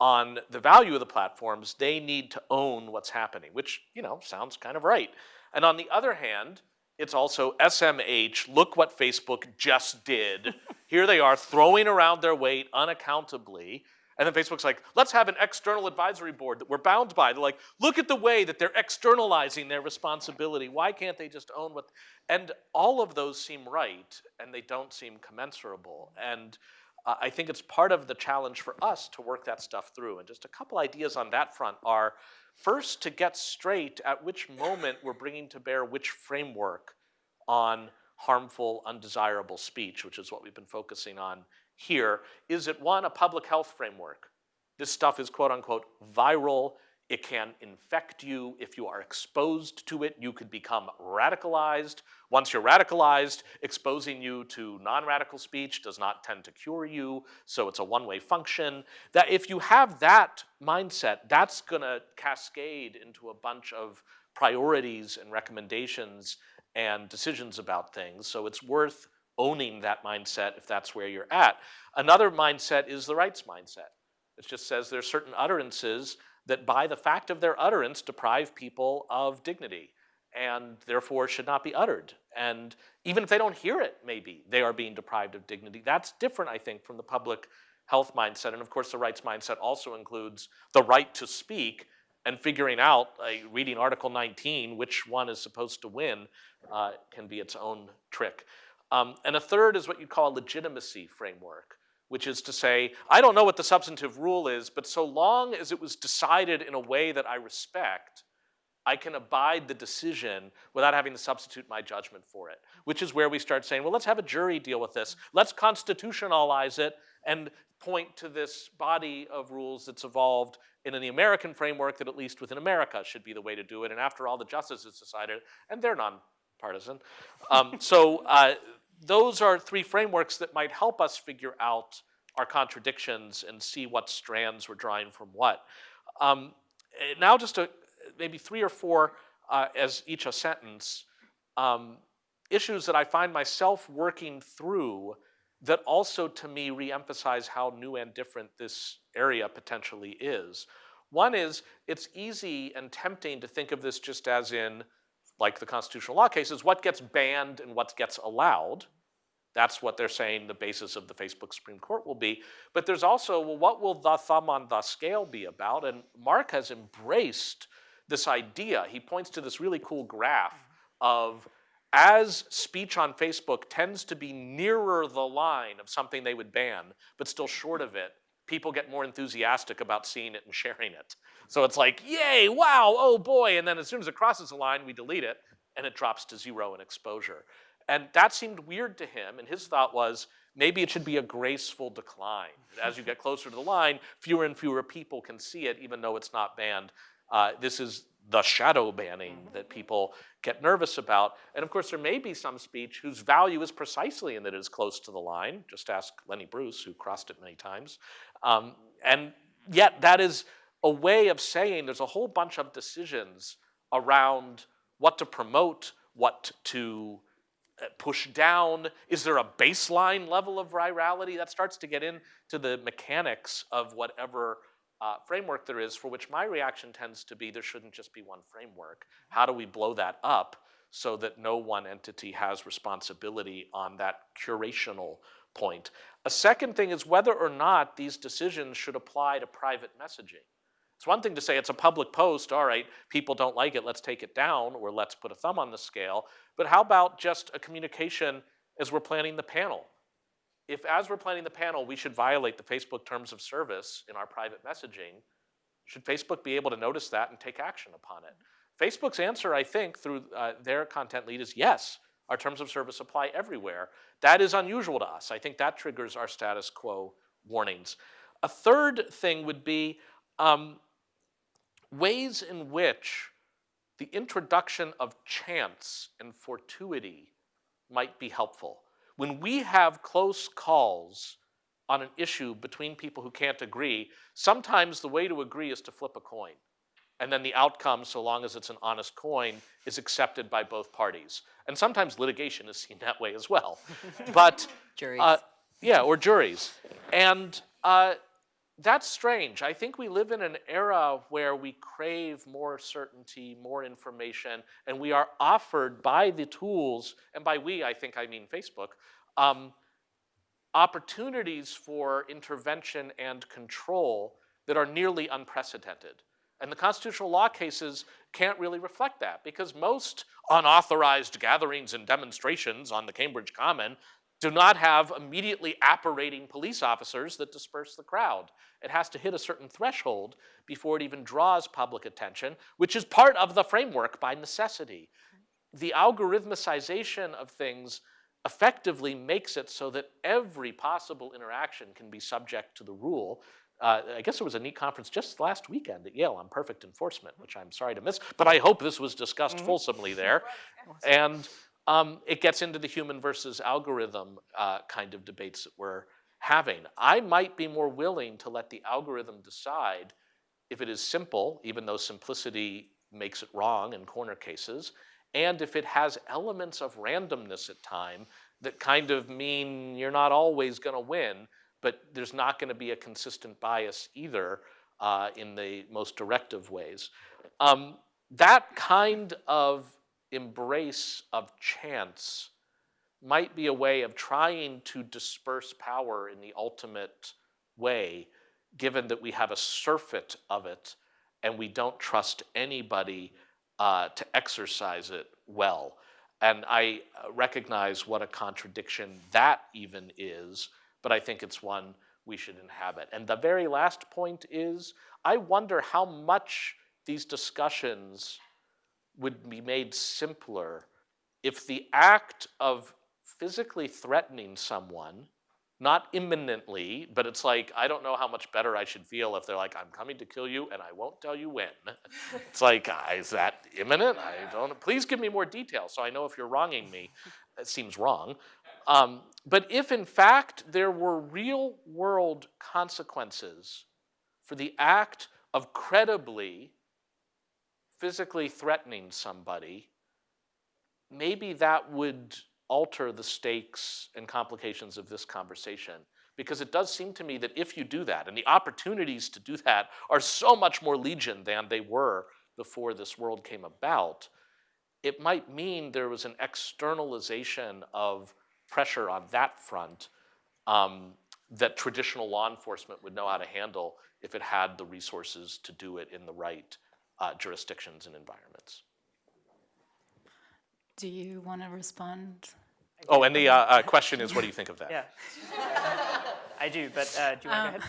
E: on the value of the platforms. They need to own what's happening, which, you know, sounds kind of right. And on the other hand, it's also SMH, look what Facebook just did. Here they are throwing around their weight unaccountably. And then Facebook's like, let's have an external advisory board that we're bound by. They're like, look at the way that they're externalizing their responsibility. Why can't they just own what? And all of those seem right, and they don't seem commensurable. And uh, I think it's part of the challenge for us to work that stuff through. And just a couple ideas on that front are first to get straight at which moment we're bringing to bear which framework on harmful, undesirable speech, which is what we've been focusing on here. Is it one, a public health framework? This stuff is quote unquote viral. It can infect you. If you are exposed to it, you could become radicalized. Once you're radicalized, exposing you to non-radical speech does not tend to cure you, so it's a one-way function. That if you have that mindset, that's gonna cascade into a bunch of priorities and recommendations and decisions about things, so it's worth owning that mindset if that's where you're at. Another mindset is the rights mindset. It just says there are certain utterances that by the fact of their utterance deprive people of dignity and therefore should not be uttered. And even if they don't hear it, maybe, they are being deprived of dignity. That's different, I think, from the public health mindset. And of course, the rights mindset also includes the right to speak and figuring out, uh, reading Article 19, which one is supposed to win uh, can be its own trick. Um, and a third is what you'd call a legitimacy framework which is to say, I don't know what the substantive rule is, but so long as it was decided in a way that I respect, I can abide the decision without having to substitute my judgment for it, which is where we start saying, well, let's have a jury deal with this. Let's constitutionalize it and point to this body of rules that's evolved in the American framework that at least within America should be the way to do it. And after all, the justices decided, and they're nonpartisan. Um, so uh, those are three frameworks that might help us figure out our contradictions and see what strands we're drawing from what. Um, now just a, maybe three or four uh, as each a sentence, um, issues that I find myself working through that also to me reemphasize how new and different this area potentially is. One is it's easy and tempting to think of this just as in like the constitutional law cases, what gets banned and what gets allowed. That's what they're saying the basis of the Facebook Supreme Court will be. But there's also, well, what will the thumb on the scale be about? And Mark has embraced this idea. He points to this really cool graph of as speech on Facebook tends to be nearer the line of something they would ban, but still short of it, people get more enthusiastic about seeing it and sharing it. So it's like, yay, wow, oh boy. And then as soon as it crosses the line, we delete it and it drops to zero in exposure. And that seemed weird to him. And his thought was maybe it should be a graceful decline. As you get closer to the line, fewer and fewer people can see it, even though it's not banned. Uh, this is the shadow banning that people get nervous about. And of course, there may be some speech whose value is precisely in that it is close to the line. Just ask Lenny Bruce, who crossed it many times. Um, and yet, that is a way of saying there's a whole bunch of decisions around what to promote, what to uh, push down? Is there a baseline level of virality? That starts to get into the mechanics of whatever uh, framework there is, for which my reaction tends to be there shouldn't just be one framework. How do we blow that up so that no one entity has responsibility on that curational point? A second thing is whether or not these decisions should apply to private messaging. It's one thing to say it's a public post, all right, people don't like it, let's take it down, or let's put a thumb on the scale. But how about just a communication as we're planning the panel? If as we're planning the panel, we should violate the Facebook terms of service in our private messaging, should Facebook be able to notice that and take action upon it? Facebook's answer, I think, through uh, their content lead is yes, our terms of service apply everywhere. That is unusual to us. I think that triggers our status quo warnings. A third thing would be um, ways in which the introduction of chance and fortuity might be helpful. When we have close calls on an issue between people who can't agree, sometimes the way to agree is to flip a coin. And then the outcome, so long as it's an honest coin, is accepted by both parties. And sometimes litigation is seen that way as well. But
D: Juries.
E: uh, yeah, or juries. And uh, that's strange. I think we live in an era where we crave more certainty, more information, and we are offered by the tools, and by we, I think I mean Facebook, um, opportunities for intervention and control that are nearly unprecedented. And the constitutional law cases can't really reflect that because most unauthorized gatherings and demonstrations on the Cambridge Common do not have immediately apparating police officers that disperse the crowd. It has to hit a certain threshold before it even draws public attention, which is part of the framework by necessity. The algorithmicization of things effectively makes it so that every possible interaction can be subject to the rule. Uh, I guess there was a neat conference just last weekend at Yale on perfect enforcement, which I'm sorry to miss, but I hope this was discussed fulsomely there. And um, it gets into the human versus algorithm uh, kind of debates that we're having. I might be more willing to let the algorithm decide if it is simple, even though simplicity makes it wrong in corner cases, and if it has elements of randomness at time that kind of mean you're not always going to win, but there's not going to be a consistent bias either uh, in the most directive ways. Um, that kind of embrace of chance might be a way of trying to disperse power in the ultimate way, given that we have a surfeit of it and we don't trust anybody uh, to exercise it well. And I uh, recognize what a contradiction that even is, but I think it's one we should inhabit. And the very last point is I wonder how much these discussions would be made simpler if the act of physically threatening someone, not imminently, but it's like, I don't know how much better I should feel if they're like, I'm coming to kill you and I won't tell you when. it's like, uh, is that imminent? I don't, please give me more details so I know if you're wronging me. It seems wrong. Um, but if in fact there were real world consequences for the act of credibly physically threatening somebody, maybe that would alter the stakes and complications of this conversation. Because it does seem to me that if you do that, and the opportunities to do that are so much more legion than they were before this world came about, it might mean there was an externalization of pressure on that front um, that traditional law enforcement would know how to handle if it had the resources to do it in the right uh, jurisdictions and environments.
A: Do you want to respond?
E: Oh, and the uh, uh, question is, what do you think of that?
B: Yeah. I do, but uh, do you want to go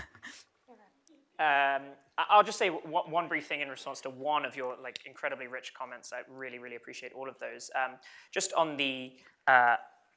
B: ahead? um, I- I'll just say one, one brief thing in response to one of your like incredibly rich comments. I really, really appreciate all of those. Um, just on the uh,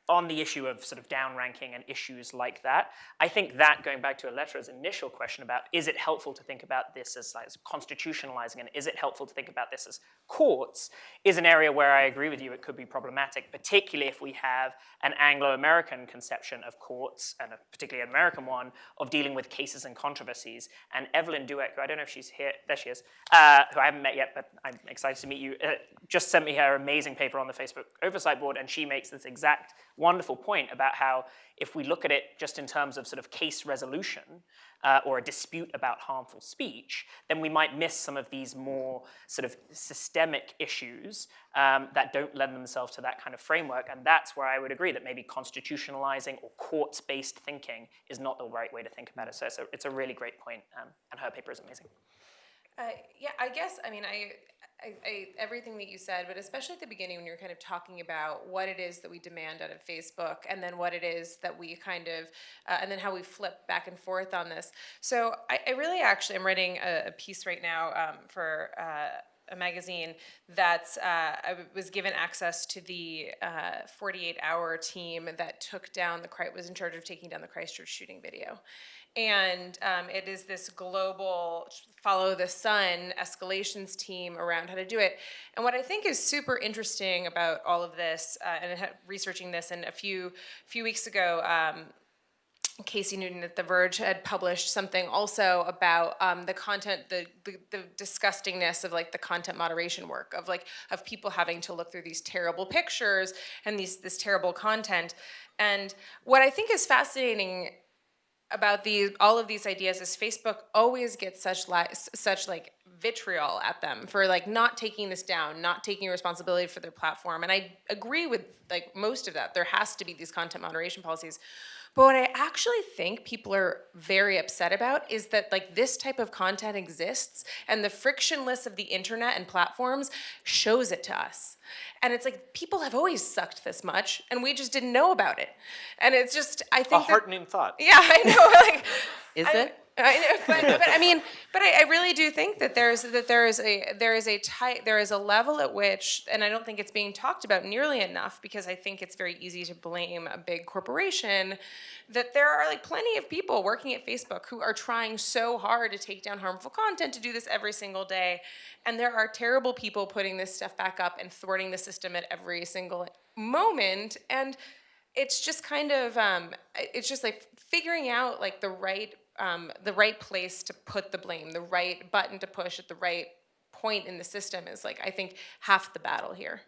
B: on the issue of sort of downranking and issues like that, I think that going back to Elettra's initial question about is it helpful to think about this as, like, constitutionalizing and is it helpful to think about this as courts is an area where I agree with you it could be problematic, particularly if we have an Anglo-American conception of courts and a particularly an American one of dealing with cases and controversies. And Evelyn Douek, who I don't know if she's here, there she is, uh, who I haven't met yet, but I'm excited to meet you, uh, just sent me her amazing paper on the Facebook oversight board, and she makes this exact wonderful point about how if we look at it just in terms of sort of case resolution uh, or a dispute about harmful speech, then we might miss some of these more sort of systemic issues um, that don't lend themselves to that kind of framework. And that's where I would agree that maybe constitutionalizing or courts-based thinking is not the right way to think about it. So it's a, it's a really great point, um, and her paper is amazing.
C: Uh, yeah, I guess, I mean, I, I, I, everything that you said, but especially at the beginning when you're kind of talking about what it is that we demand out of Facebook and then what it is that we kind of, uh, and then how we flip back and forth on this. So I, I really actually, I'm writing a, a piece right now um, for, uh, a magazine that uh, I was given access to the 48-hour team that took down the was in charge of taking down the Christchurch shooting video, and um, it is this global follow the sun escalations team around how to do it. And what I think is super interesting about all of this, uh, and researching this, and a few few weeks ago. Um, Casey Newton at The Verge had published something also about um, the content, the, the, the disgustingness of like the content moderation work of like of people having to look through these terrible pictures and these this terrible content. And what I think is fascinating about these all of these ideas is Facebook always gets such li- such like vitriol at them for like not taking this down, not taking responsibility for their platform. And I agree with like most of that. There has to be these content moderation policies. But what I actually think people are very upset about is that like this type of content exists and the frictionless of the internet and platforms shows it to us. And it's like people have always sucked this much and we just didn't know about it. And it's just I think that-
E: heartening thought.
C: yeah, I know. Like,
D: Is
C: I-
D: it?
C: I know, but, but I mean, but I, I really do think that there's that there is a there is a tight there is a level at which, and I don't think it's being talked about nearly enough because I think it's very easy to blame a big corporation. That there are like plenty of people working at Facebook who are trying so hard to take down harmful content to do this every single day, and there are terrible people putting this stuff back up and thwarting the system at every single moment and it's just kind of um, it's just like figuring out like the right um, the right place to put the blame the right button to push at the right point in the system is like i think half the battle here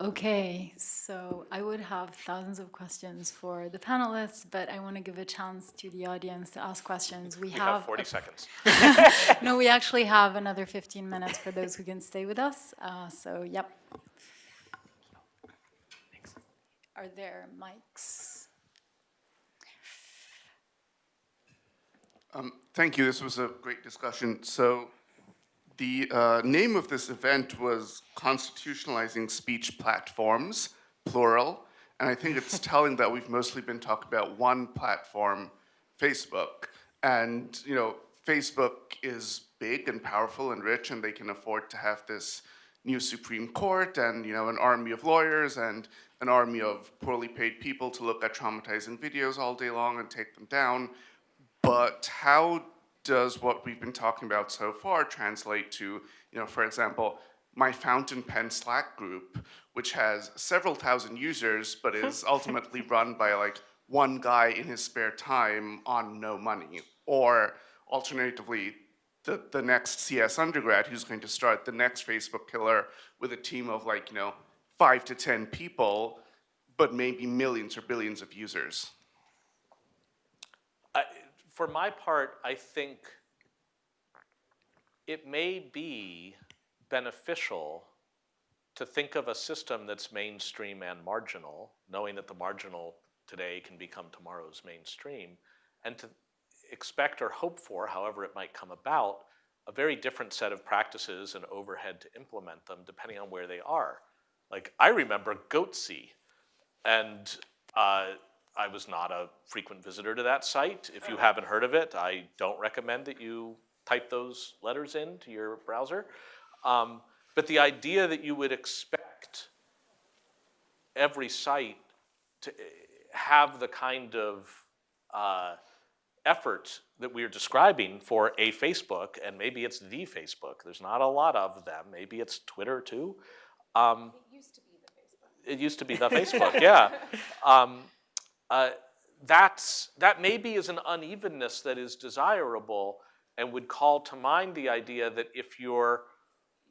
A: Okay, so I would have thousands of questions for the panelists, but I want to give a chance to the audience to ask questions. We,
E: We have 40 seconds.
A: no, we actually have another 15 minutes for those who can stay with us. Uh, so, yep. Are there mics?
G: Um, Thank you. This was a great discussion. So the uh, name of this event was Constitutionalizing Speech Platforms, plural. And I think it's telling that we've mostly been talking about one platform, Facebook. And, you know, Facebook is big and powerful and rich, and they can afford to have this new Supreme Court and, you know, an army of lawyers and an army of poorly paid people to look at traumatizing videos all day long and take them down. But how does what we've been talking about so far translate to, you know, for example, my fountain pen Slack group, which has several thousand users, but is ultimately run by like one guy in his spare time on no money. Or alternatively, the, the next CS undergrad who's going to start the next Facebook killer with a team of like, you know, five to 10 people, but maybe millions or billions of users.
E: For my part, I think it may be beneficial to think of a system that's mainstream and marginal, knowing that the marginal today can become tomorrow's mainstream, and to expect or hope for, however it might come about, a very different set of practices and overhead to implement them depending on where they are. Like, I remember Goatse, and uh, I was not a frequent visitor to that site. If you haven't heard of it, I don't recommend that you type those letters into your browser. Um, but the idea that you would expect every site to eh, have the kind of uh, effort that we're describing for a Facebook, and maybe it's the Facebook. There's not a lot of them. Maybe it's Twitter too. Um, it used to be the Facebook. it used to be the Facebook, yeah. Um, uh, that's, that maybe is an unevenness that is desirable and would call to mind the idea that if you're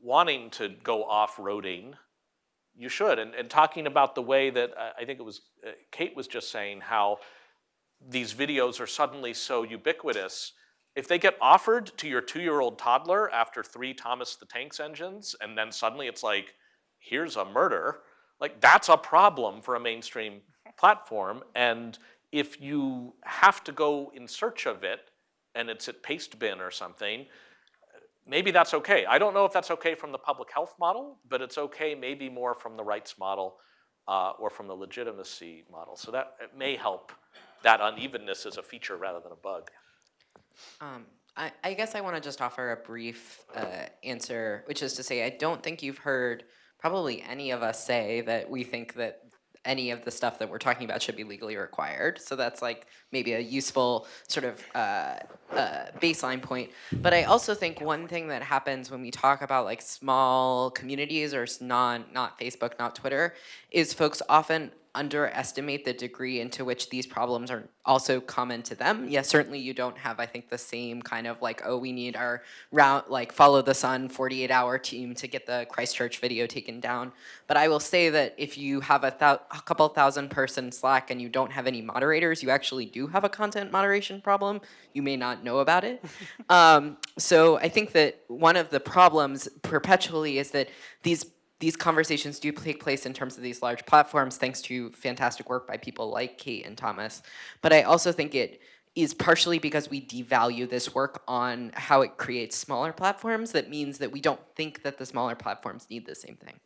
E: wanting to go off-roading, you should. And, and talking about the way that, uh, I think it was, uh, Kate was just saying how these videos are suddenly so ubiquitous. If they get offered to your two-year-old toddler after three Thomas the Tanks engines, and then suddenly it's like, here's a murder, like that's a problem for a mainstream platform. And if you have to go in search of it, and it's at Pastebin or something, maybe that's okay. I don't know if that's okay from the public health model, but it's okay maybe more from the rights model uh, or from the legitimacy model. So that it may help that unevenness as a feature rather than a bug.
D: Um, I, I guess I want to just offer a brief uh, answer, which is to say, I don't think you've heard probably any of us say that we think that any of the stuff that we're talking about should be legally required. So that's like maybe a useful sort of uh, uh, baseline point. But I also think one thing that happens when we talk about like small communities or non not Facebook, not Twitter, is folks often underestimate the degree into which these problems are also common to them. Yes, certainly you don't have, I think, the same kind of like, oh, we need our round, like follow the sun 48 hour team to get the Christchurch video taken down. But I will say that if you have a, thou a couple thousand person Slack and you don't have any moderators, you actually do have a content moderation problem. You may not know about it. um, so I think that one of the problems perpetually is that these these conversations do take place in terms of these large platforms thanks to fantastic work by people like Kate and Thomas. But I also think it is partially because we devalue this work on how it creates smaller platforms that means that we don't think that the smaller platforms need the same thing.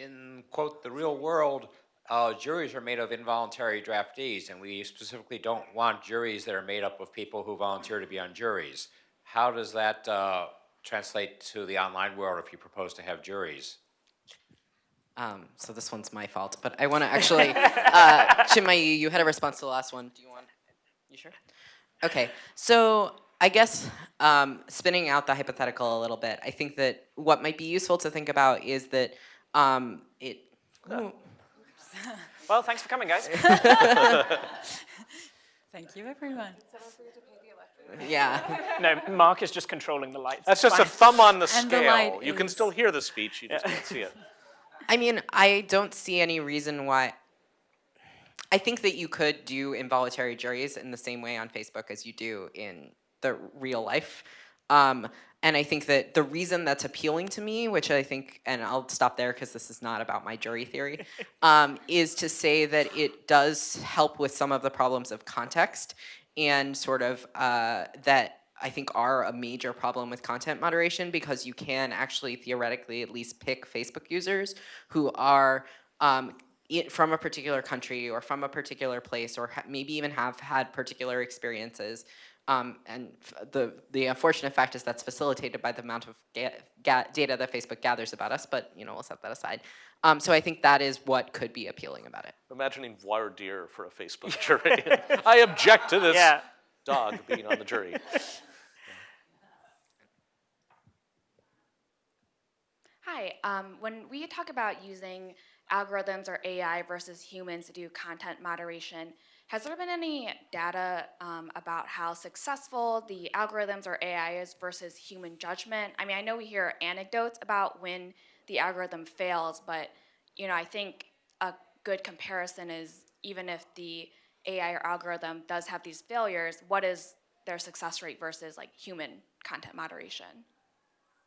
H: in quote the real world uh, juries are made of involuntary draftees and we specifically don't want juries that are made up of people who volunteer to be on juries how does that uh, translate to the online world if you propose to have juries
D: Um, so this one's my fault, but I want to actually, uh, Chinmayi, you had a response to the last one. Do you want? You sure? Okay. So I guess um, spinning out the hypothetical a little bit, I think that what might be useful to think about is that um, it. Ooh,
B: Well, thanks for coming, guys.
A: Thank you, everyone.
D: Yeah.
B: no, Mark is just controlling the lights.
E: That's
B: It's
E: just a thumb on the
A: And the
E: scale.
A: light
E: You can still hear the speech, you just can't see it.
D: I mean, I don't see any reason why. I think that you could do involuntary juries in the same way on Facebook as you do in the real life. Um, and I think that the reason that's appealing to me, which I think, and I'll stop there because this is not about my jury theory, um, is to say that it does help with some of the problems of context and sort of uh, that I think are a major problem with content moderation because you can actually theoretically at least pick Facebook users who are um, from a particular country or from a particular place or maybe even have had particular experiences. Um, and the, the unfortunate fact is that's facilitated by the amount of ga- ga- data that Facebook gathers about us, but you know, we'll set that aside. Um, so I think that is what could be appealing about it.
E: Imagining voir dire for a Facebook jury. I object to this
B: Yeah.
E: dog being on the jury.
I: Hi. Um, when we talk about using algorithms or AI versus humans to do content moderation, has there been any data um, about how successful the algorithms or AI is versus human judgment? I mean, I know we hear anecdotes about when the algorithm fails, but you know, I think a good comparison is even if the AI or algorithm does have these failures, what is their success rate versus like human content moderation?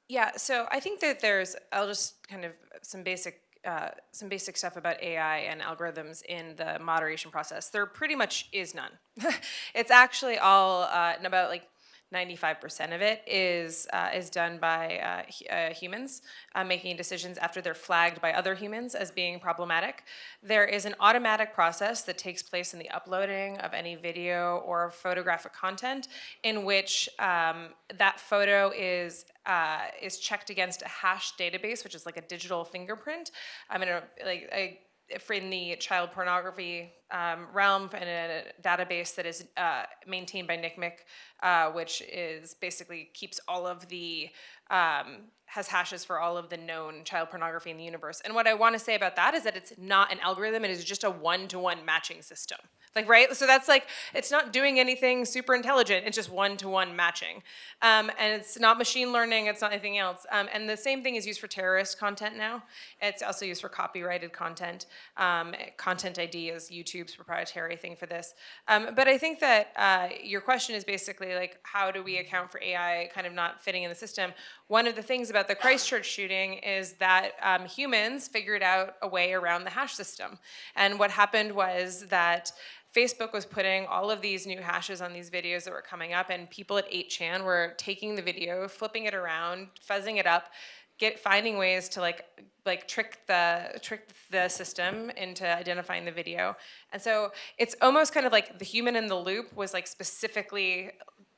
C: Yeah, so I think that there's, I'll just kind of some basic, uh, some basic stuff about AI and algorithms in the moderation process. There pretty much is none. it's actually all uh, about like 95% of it is uh, is done by uh, uh, humans uh, making decisions after they're flagged by other humans as being problematic. There is an automatic process that takes place in the uploading of any video or photographic content, in which um, that photo is uh, is checked against a hash database, which is like a digital fingerprint. I'm gonna like. I, if in the child pornography um, realm and a database that is uh, maintained by NCMEC, uh, which is basically keeps all of the um, has hashes for all of the known child pornography in the universe. And what I want to say about that is that it's not an algorithm; it is just a one-to-one matching system. Like right, so that's like it's not doing anything super intelligent. It's just one-to-one matching, um, and it's not machine learning. It's not anything else. Um, and the same thing is used for terrorist content now. It's also used for copyrighted content. Um, content ID is YouTube's proprietary thing for this. Um, but I think that uh, your question is basically like, how do we account for AI kind of not fitting in the system? One of the things about the Christchurch shooting is that um, humans figured out a way around the hash system. And what happened was that Facebook was putting all of these new hashes on these videos that were coming up, and people at 8chan were taking the video, flipping it around, fuzzing it up, get finding ways to like like trick the trick the system into identifying the video. And so it's almost kind of like the human in the loop was like specifically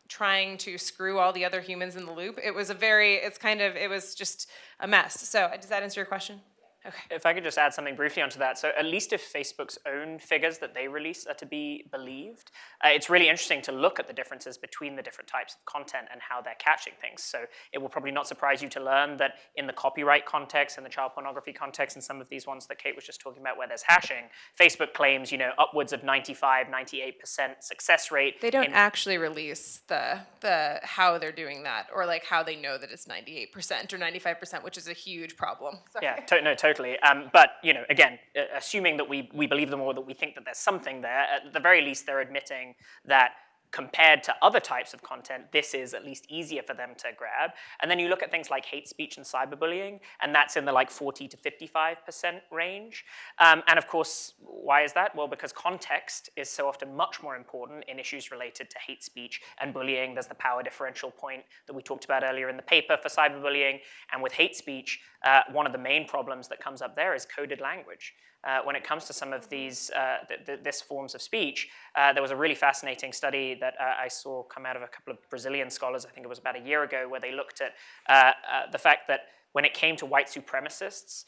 C: trying to screw all the other humans in the loop. It was a very it's kind of it was just a mess. So uh, does that answer your question? Okay.
B: If I could just add something briefly onto that. So at least if Facebook's own figures that they release are to be believed, uh, it's really interesting to look at the differences between the different types of content and how they're catching things. So it will probably not surprise you to learn that in the copyright context, and the child pornography context, and some of these ones that Kate was just talking about where there's hashing, Facebook claims, you know, upwards of 95, 98% success rate.
C: They don't actually release the the how they're doing that or like how they know that it's 98% or 95%, which is a huge problem. Sorry.
B: Yeah, to- no, totally. Um, but you know, again, assuming that we we believe them or that we think that there's something there, at the very least, they're admitting that compared to other types of content, this is at least easier for them to grab. And then you look at things like hate speech and cyberbullying, and that's in the like 40 to 55% range. Um, and of course, why is that? Well, because context is so often much more important in issues related to hate speech and bullying. There's the power differential point that we talked about earlier in the paper for cyberbullying. And with hate speech, uh, one of the main problems that comes up there is coded language. Uh, when it comes to some of these uh, th- th- this forms of speech, uh, there was a really fascinating study that uh, I saw come out of a couple of Brazilian scholars. I think it was about a year ago, where they looked at uh, uh, the fact that when it came to white supremacists,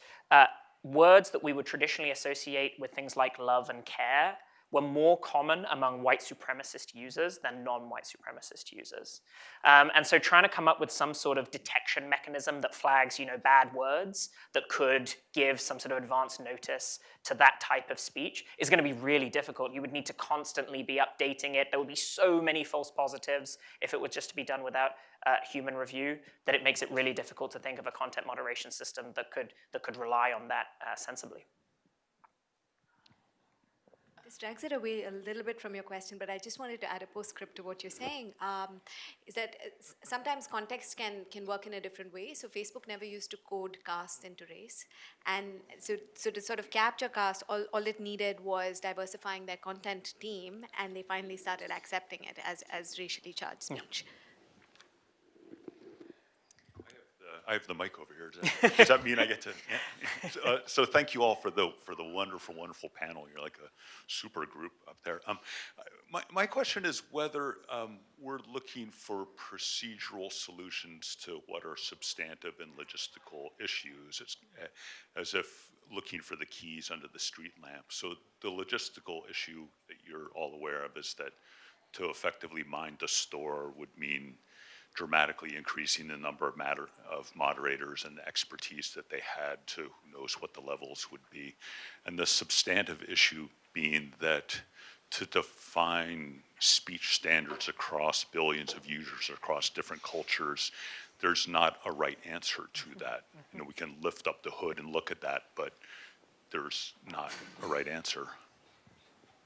B: words that we would traditionally associate with things like love and care were more common among white supremacist users than non-white supremacist users. Um, and so trying to come up with some sort of detection mechanism that flags, you know, bad words that could give some sort of advance notice to that type of speech is going to be really difficult. You would need to constantly be updating it. There would be so many false positives if it was just to be done without uh, human review that it makes it really difficult to think of a content moderation system that could that could rely on that uh, sensibly.
F: This drags it away a little bit from your question, but I just wanted to add a postscript to what you're saying. Um, is that uh, sometimes context can can work in a different way. So Facebook never used to code caste into race, and so so to sort of capture caste, all, all it needed was diversifying their content team, and they finally started accepting it as as racially charged speech.
J: Uh, I have the mic over here. Does that, does that mean I get to? yeah. So, uh, so thank you all for the for the wonderful, wonderful panel. You're like a super group up there. Um, my my question is whether um, we're looking for procedural solutions to what are substantive and logistical issues, it's, uh, as if looking for the keys under the street lamp. So the logistical issue that you're all aware of is that to effectively mind the store would mean dramatically increasing the number of matter of moderators and the expertise that they had to who knows what the levels would be. And the substantive issue being that to define speech standards across billions of users across different cultures, there's not a right answer to mm-hmm. that. You know, mm-hmm. we can lift up the hood and look at that, but there's not a right answer.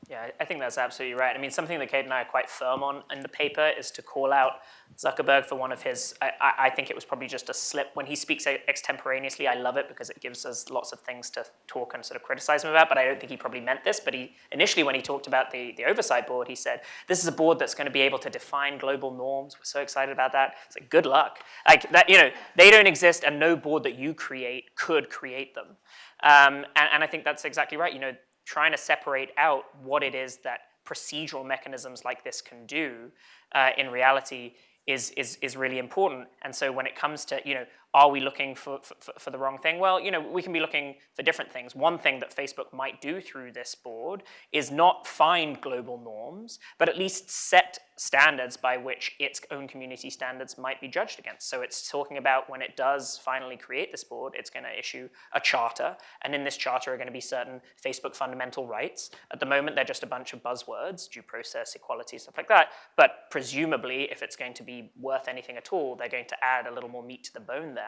B: Yeah, I- think that's absolutely right. I mean, something that Kate and I are quite firm on in the paper is to call out Zuckerberg for one of his, I, I, think it was probably just a slip. When he speaks extemporaneously, I love it because it gives us lots of things to talk and sort of criticize him about, but I don't think he probably meant this. But he, initially when he talked about the, the oversight board, he said, this is a board that's going to be able to define global norms. We're so excited about that. It's like, good luck. Like that, you know, they don't exist and no board that you create could create them. Um, and, and I think that's exactly right. You know, trying to separate out what it is that procedural mechanisms like this can do uh, in reality is, is, is really important. And so when it comes to, you know, are we looking for, for, for the wrong thing? Well, you know, we can be looking for different things. One thing that Facebook might do through this board is not find global norms, but at least set standards by which its own community standards might be judged against. So it's talking about when it does finally create this board, it's going to issue a charter, and in this charter are going to be certain Facebook fundamental rights. At the moment, they're just a bunch of buzzwords, due process, equality, stuff like that. But presumably, if it's going to be worth anything at all, they're going to add a little more meat to the bone there.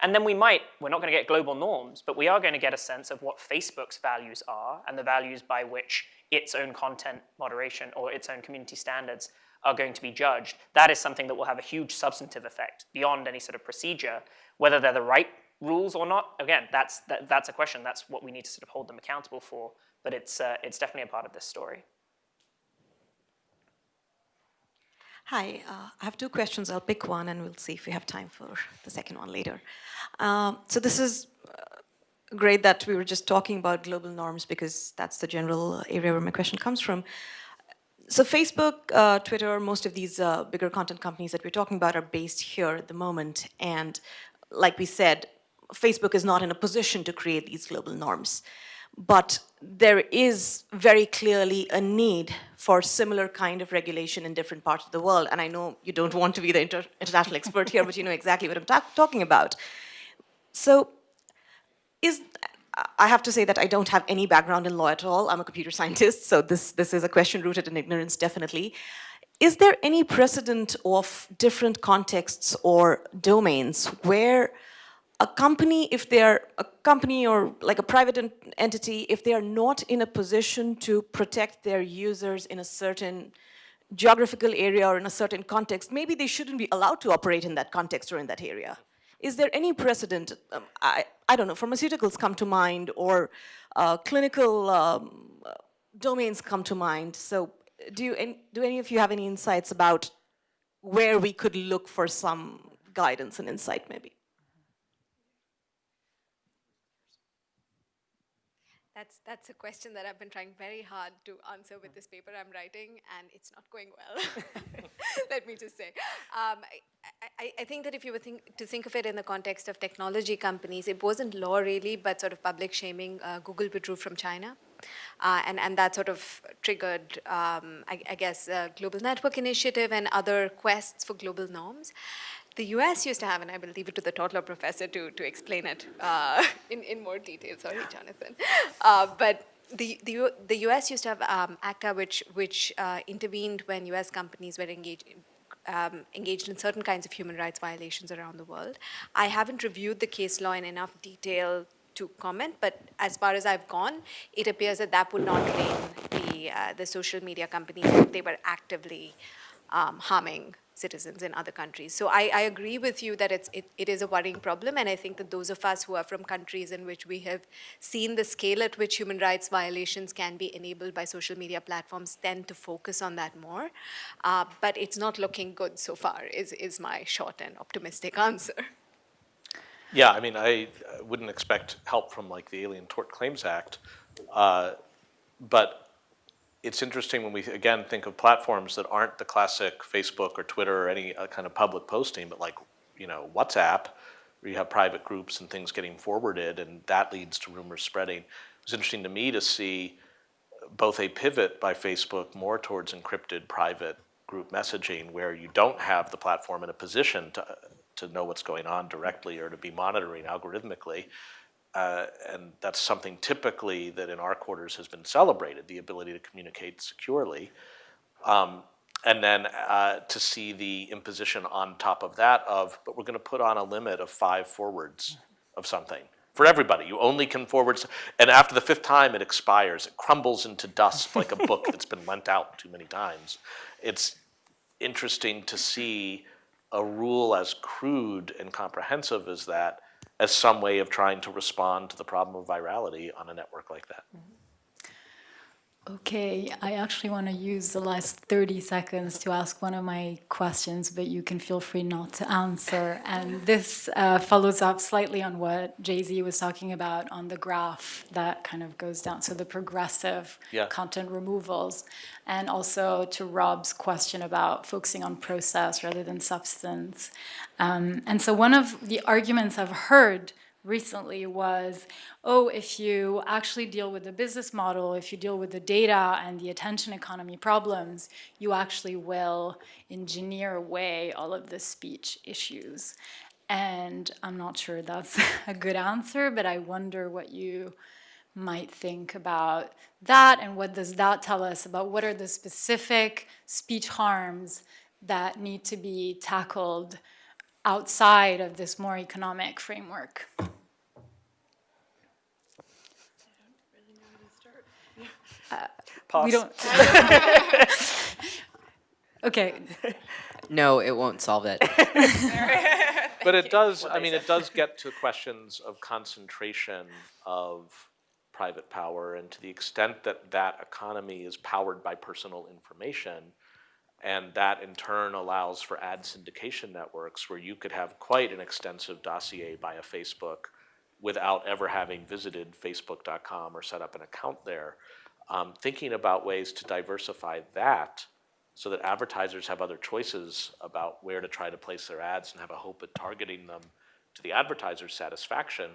B: And then we might, we're not going to get global norms, but we are going to get a sense of what Facebook's values are and the values by which its own content moderation or its own community standards are going to be judged. That is something that will have a huge substantive effect beyond any sort of procedure. Whether they're the right rules or not, again, that's, that, that's a question. That's what we need to sort of hold them accountable for. But it's, uh, it's definitely a part of this story.
K: Hi, uh, I have two questions. I'll pick one and we'll see if we have time for the second one later. Um, so this is uh, great that we were just talking about global norms because that's the general area where my question comes from. So Facebook, uh, Twitter, most of these uh, bigger content companies that we're talking about are based here at the moment. And like we said, Facebook is not in a position to create these global norms. But there is very clearly a need for similar kind of regulation in different parts of the world. And I know you don't want to be the inter international expert here, but you know exactly what I'm ta talking about. So is, I have to say that I don't have any background in law at all. I'm a computer scientist, so this, this is a question rooted in ignorance, definitely. Is there any precedent of different contexts or domains where a company, if they're a company or like a private en entity, if they are not in a position to protect their users in a certain geographical area or in a certain context, maybe they shouldn't be allowed to operate in that context or in that area. Is there any precedent, um, I, I don't know, pharmaceuticals come to mind or uh, clinical um, domains come to mind. So do, you, do any of you have any insights about where we could look for some guidance and insight maybe?
F: That's, that's a question that I've been trying very hard to answer with this paper I'm writing, and it's not going well, let me just say. Um, I, I, I, think that if you were think, to think of it in the context of technology companies, it wasn't law really, but sort of public shaming. Uh, Google withdrew from China. Uh, and, and that sort of triggered, um, I, I, guess, Global Network Initiative and other quests for global norms. The US used to have, and I will leave it to the tort law professor to, to explain it uh, in, in more detail, sorry, Jonathan. Uh, but the, the, the US used to have um, ACTA, which, which uh, intervened when US companies were engaged, um, engaged in certain kinds of human rights violations around the world. I haven't reviewed the case law in enough detail to comment, but as far as I've gone, it appears that that would not blame the, uh, the social media companies if they were actively um, harming citizens in other countries. So I, I agree with you that it's, it, it is a worrying problem, and I think that those of us who are from countries in which we have seen the scale at which human rights violations can be enabled by social media platforms tend to focus on that more. Uh, but it's not looking good so far, is, is my short and optimistic answer.
E: Yeah, I mean, I wouldn't expect help from like the Alien Tort Claims Act, uh, but it's interesting when we, again, think of platforms that aren't the classic Facebook or Twitter or any uh, kind of public posting, but like, you know, WhatsApp, where you have private groups and things getting forwarded, and that leads to rumors spreading. It was interesting to me to see both a pivot by Facebook more towards encrypted private group messaging, where you don't have the platform in a position to, to know what's going on directly or to be monitoring algorithmically, uh, and that's something typically that in our quarters has been celebrated, the ability to communicate securely. Um, and then uh, to see the imposition on top of that of, but we're going to put on a limit of five forwards of something for everybody. You only can forward, and after the fifth time, it expires. It crumbles into dust like a book that's been lent out too many times. It's interesting to see a rule as crude and comprehensive as that as some way of trying to respond to the problem of virality on a network like that. Mm-hmm.
A: Okay, I actually want to use the last 30 seconds to ask one of my questions, but you can feel free not to answer. And this uh, follows up slightly on what JZ was talking about on the graph that kind of goes down, so the progressive
E: Yeah.
A: content removals. And also to Rob's question about focusing on process rather than substance. Um, and so one of the arguments I've heard recently was, oh, if you actually deal with the business model, if you deal with the data and the attention economy problems, you actually will engineer away all of the speech issues. And I'm not sure that's a good answer, but I wonder what you might think about that and what does that tell us about what are the specific speech harms that need to be tackled outside of this more economic framework. We don't. okay,
D: No, it won't solve it.
E: But it does, I mean, it does get to questions of concentration of private power and to the extent that that economy is powered by personal information and that in turn allows for ad syndication networks where you could have quite an extensive dossier by a Facebook without ever having visited facebook.com or set up an account there. Um, thinking about ways to diversify that so that advertisers have other choices about where to try to place their ads and have a hope at targeting them to the advertiser's satisfaction,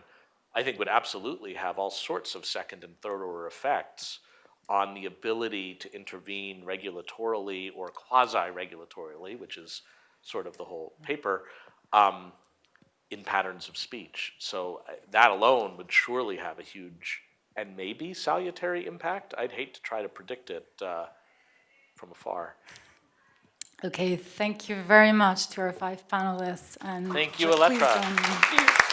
E: I think would absolutely have all sorts of second and third order effects on the ability to intervene regulatorily or quasi-regulatorily, which is sort of the whole paper, um, in patterns of speech. So uh, that alone would surely have a huge and maybe salutary impact. I'd hate to try to predict it uh, from afar.
A: okay, thank you very much to our five panelists. And
E: Thank you,
A: please join me.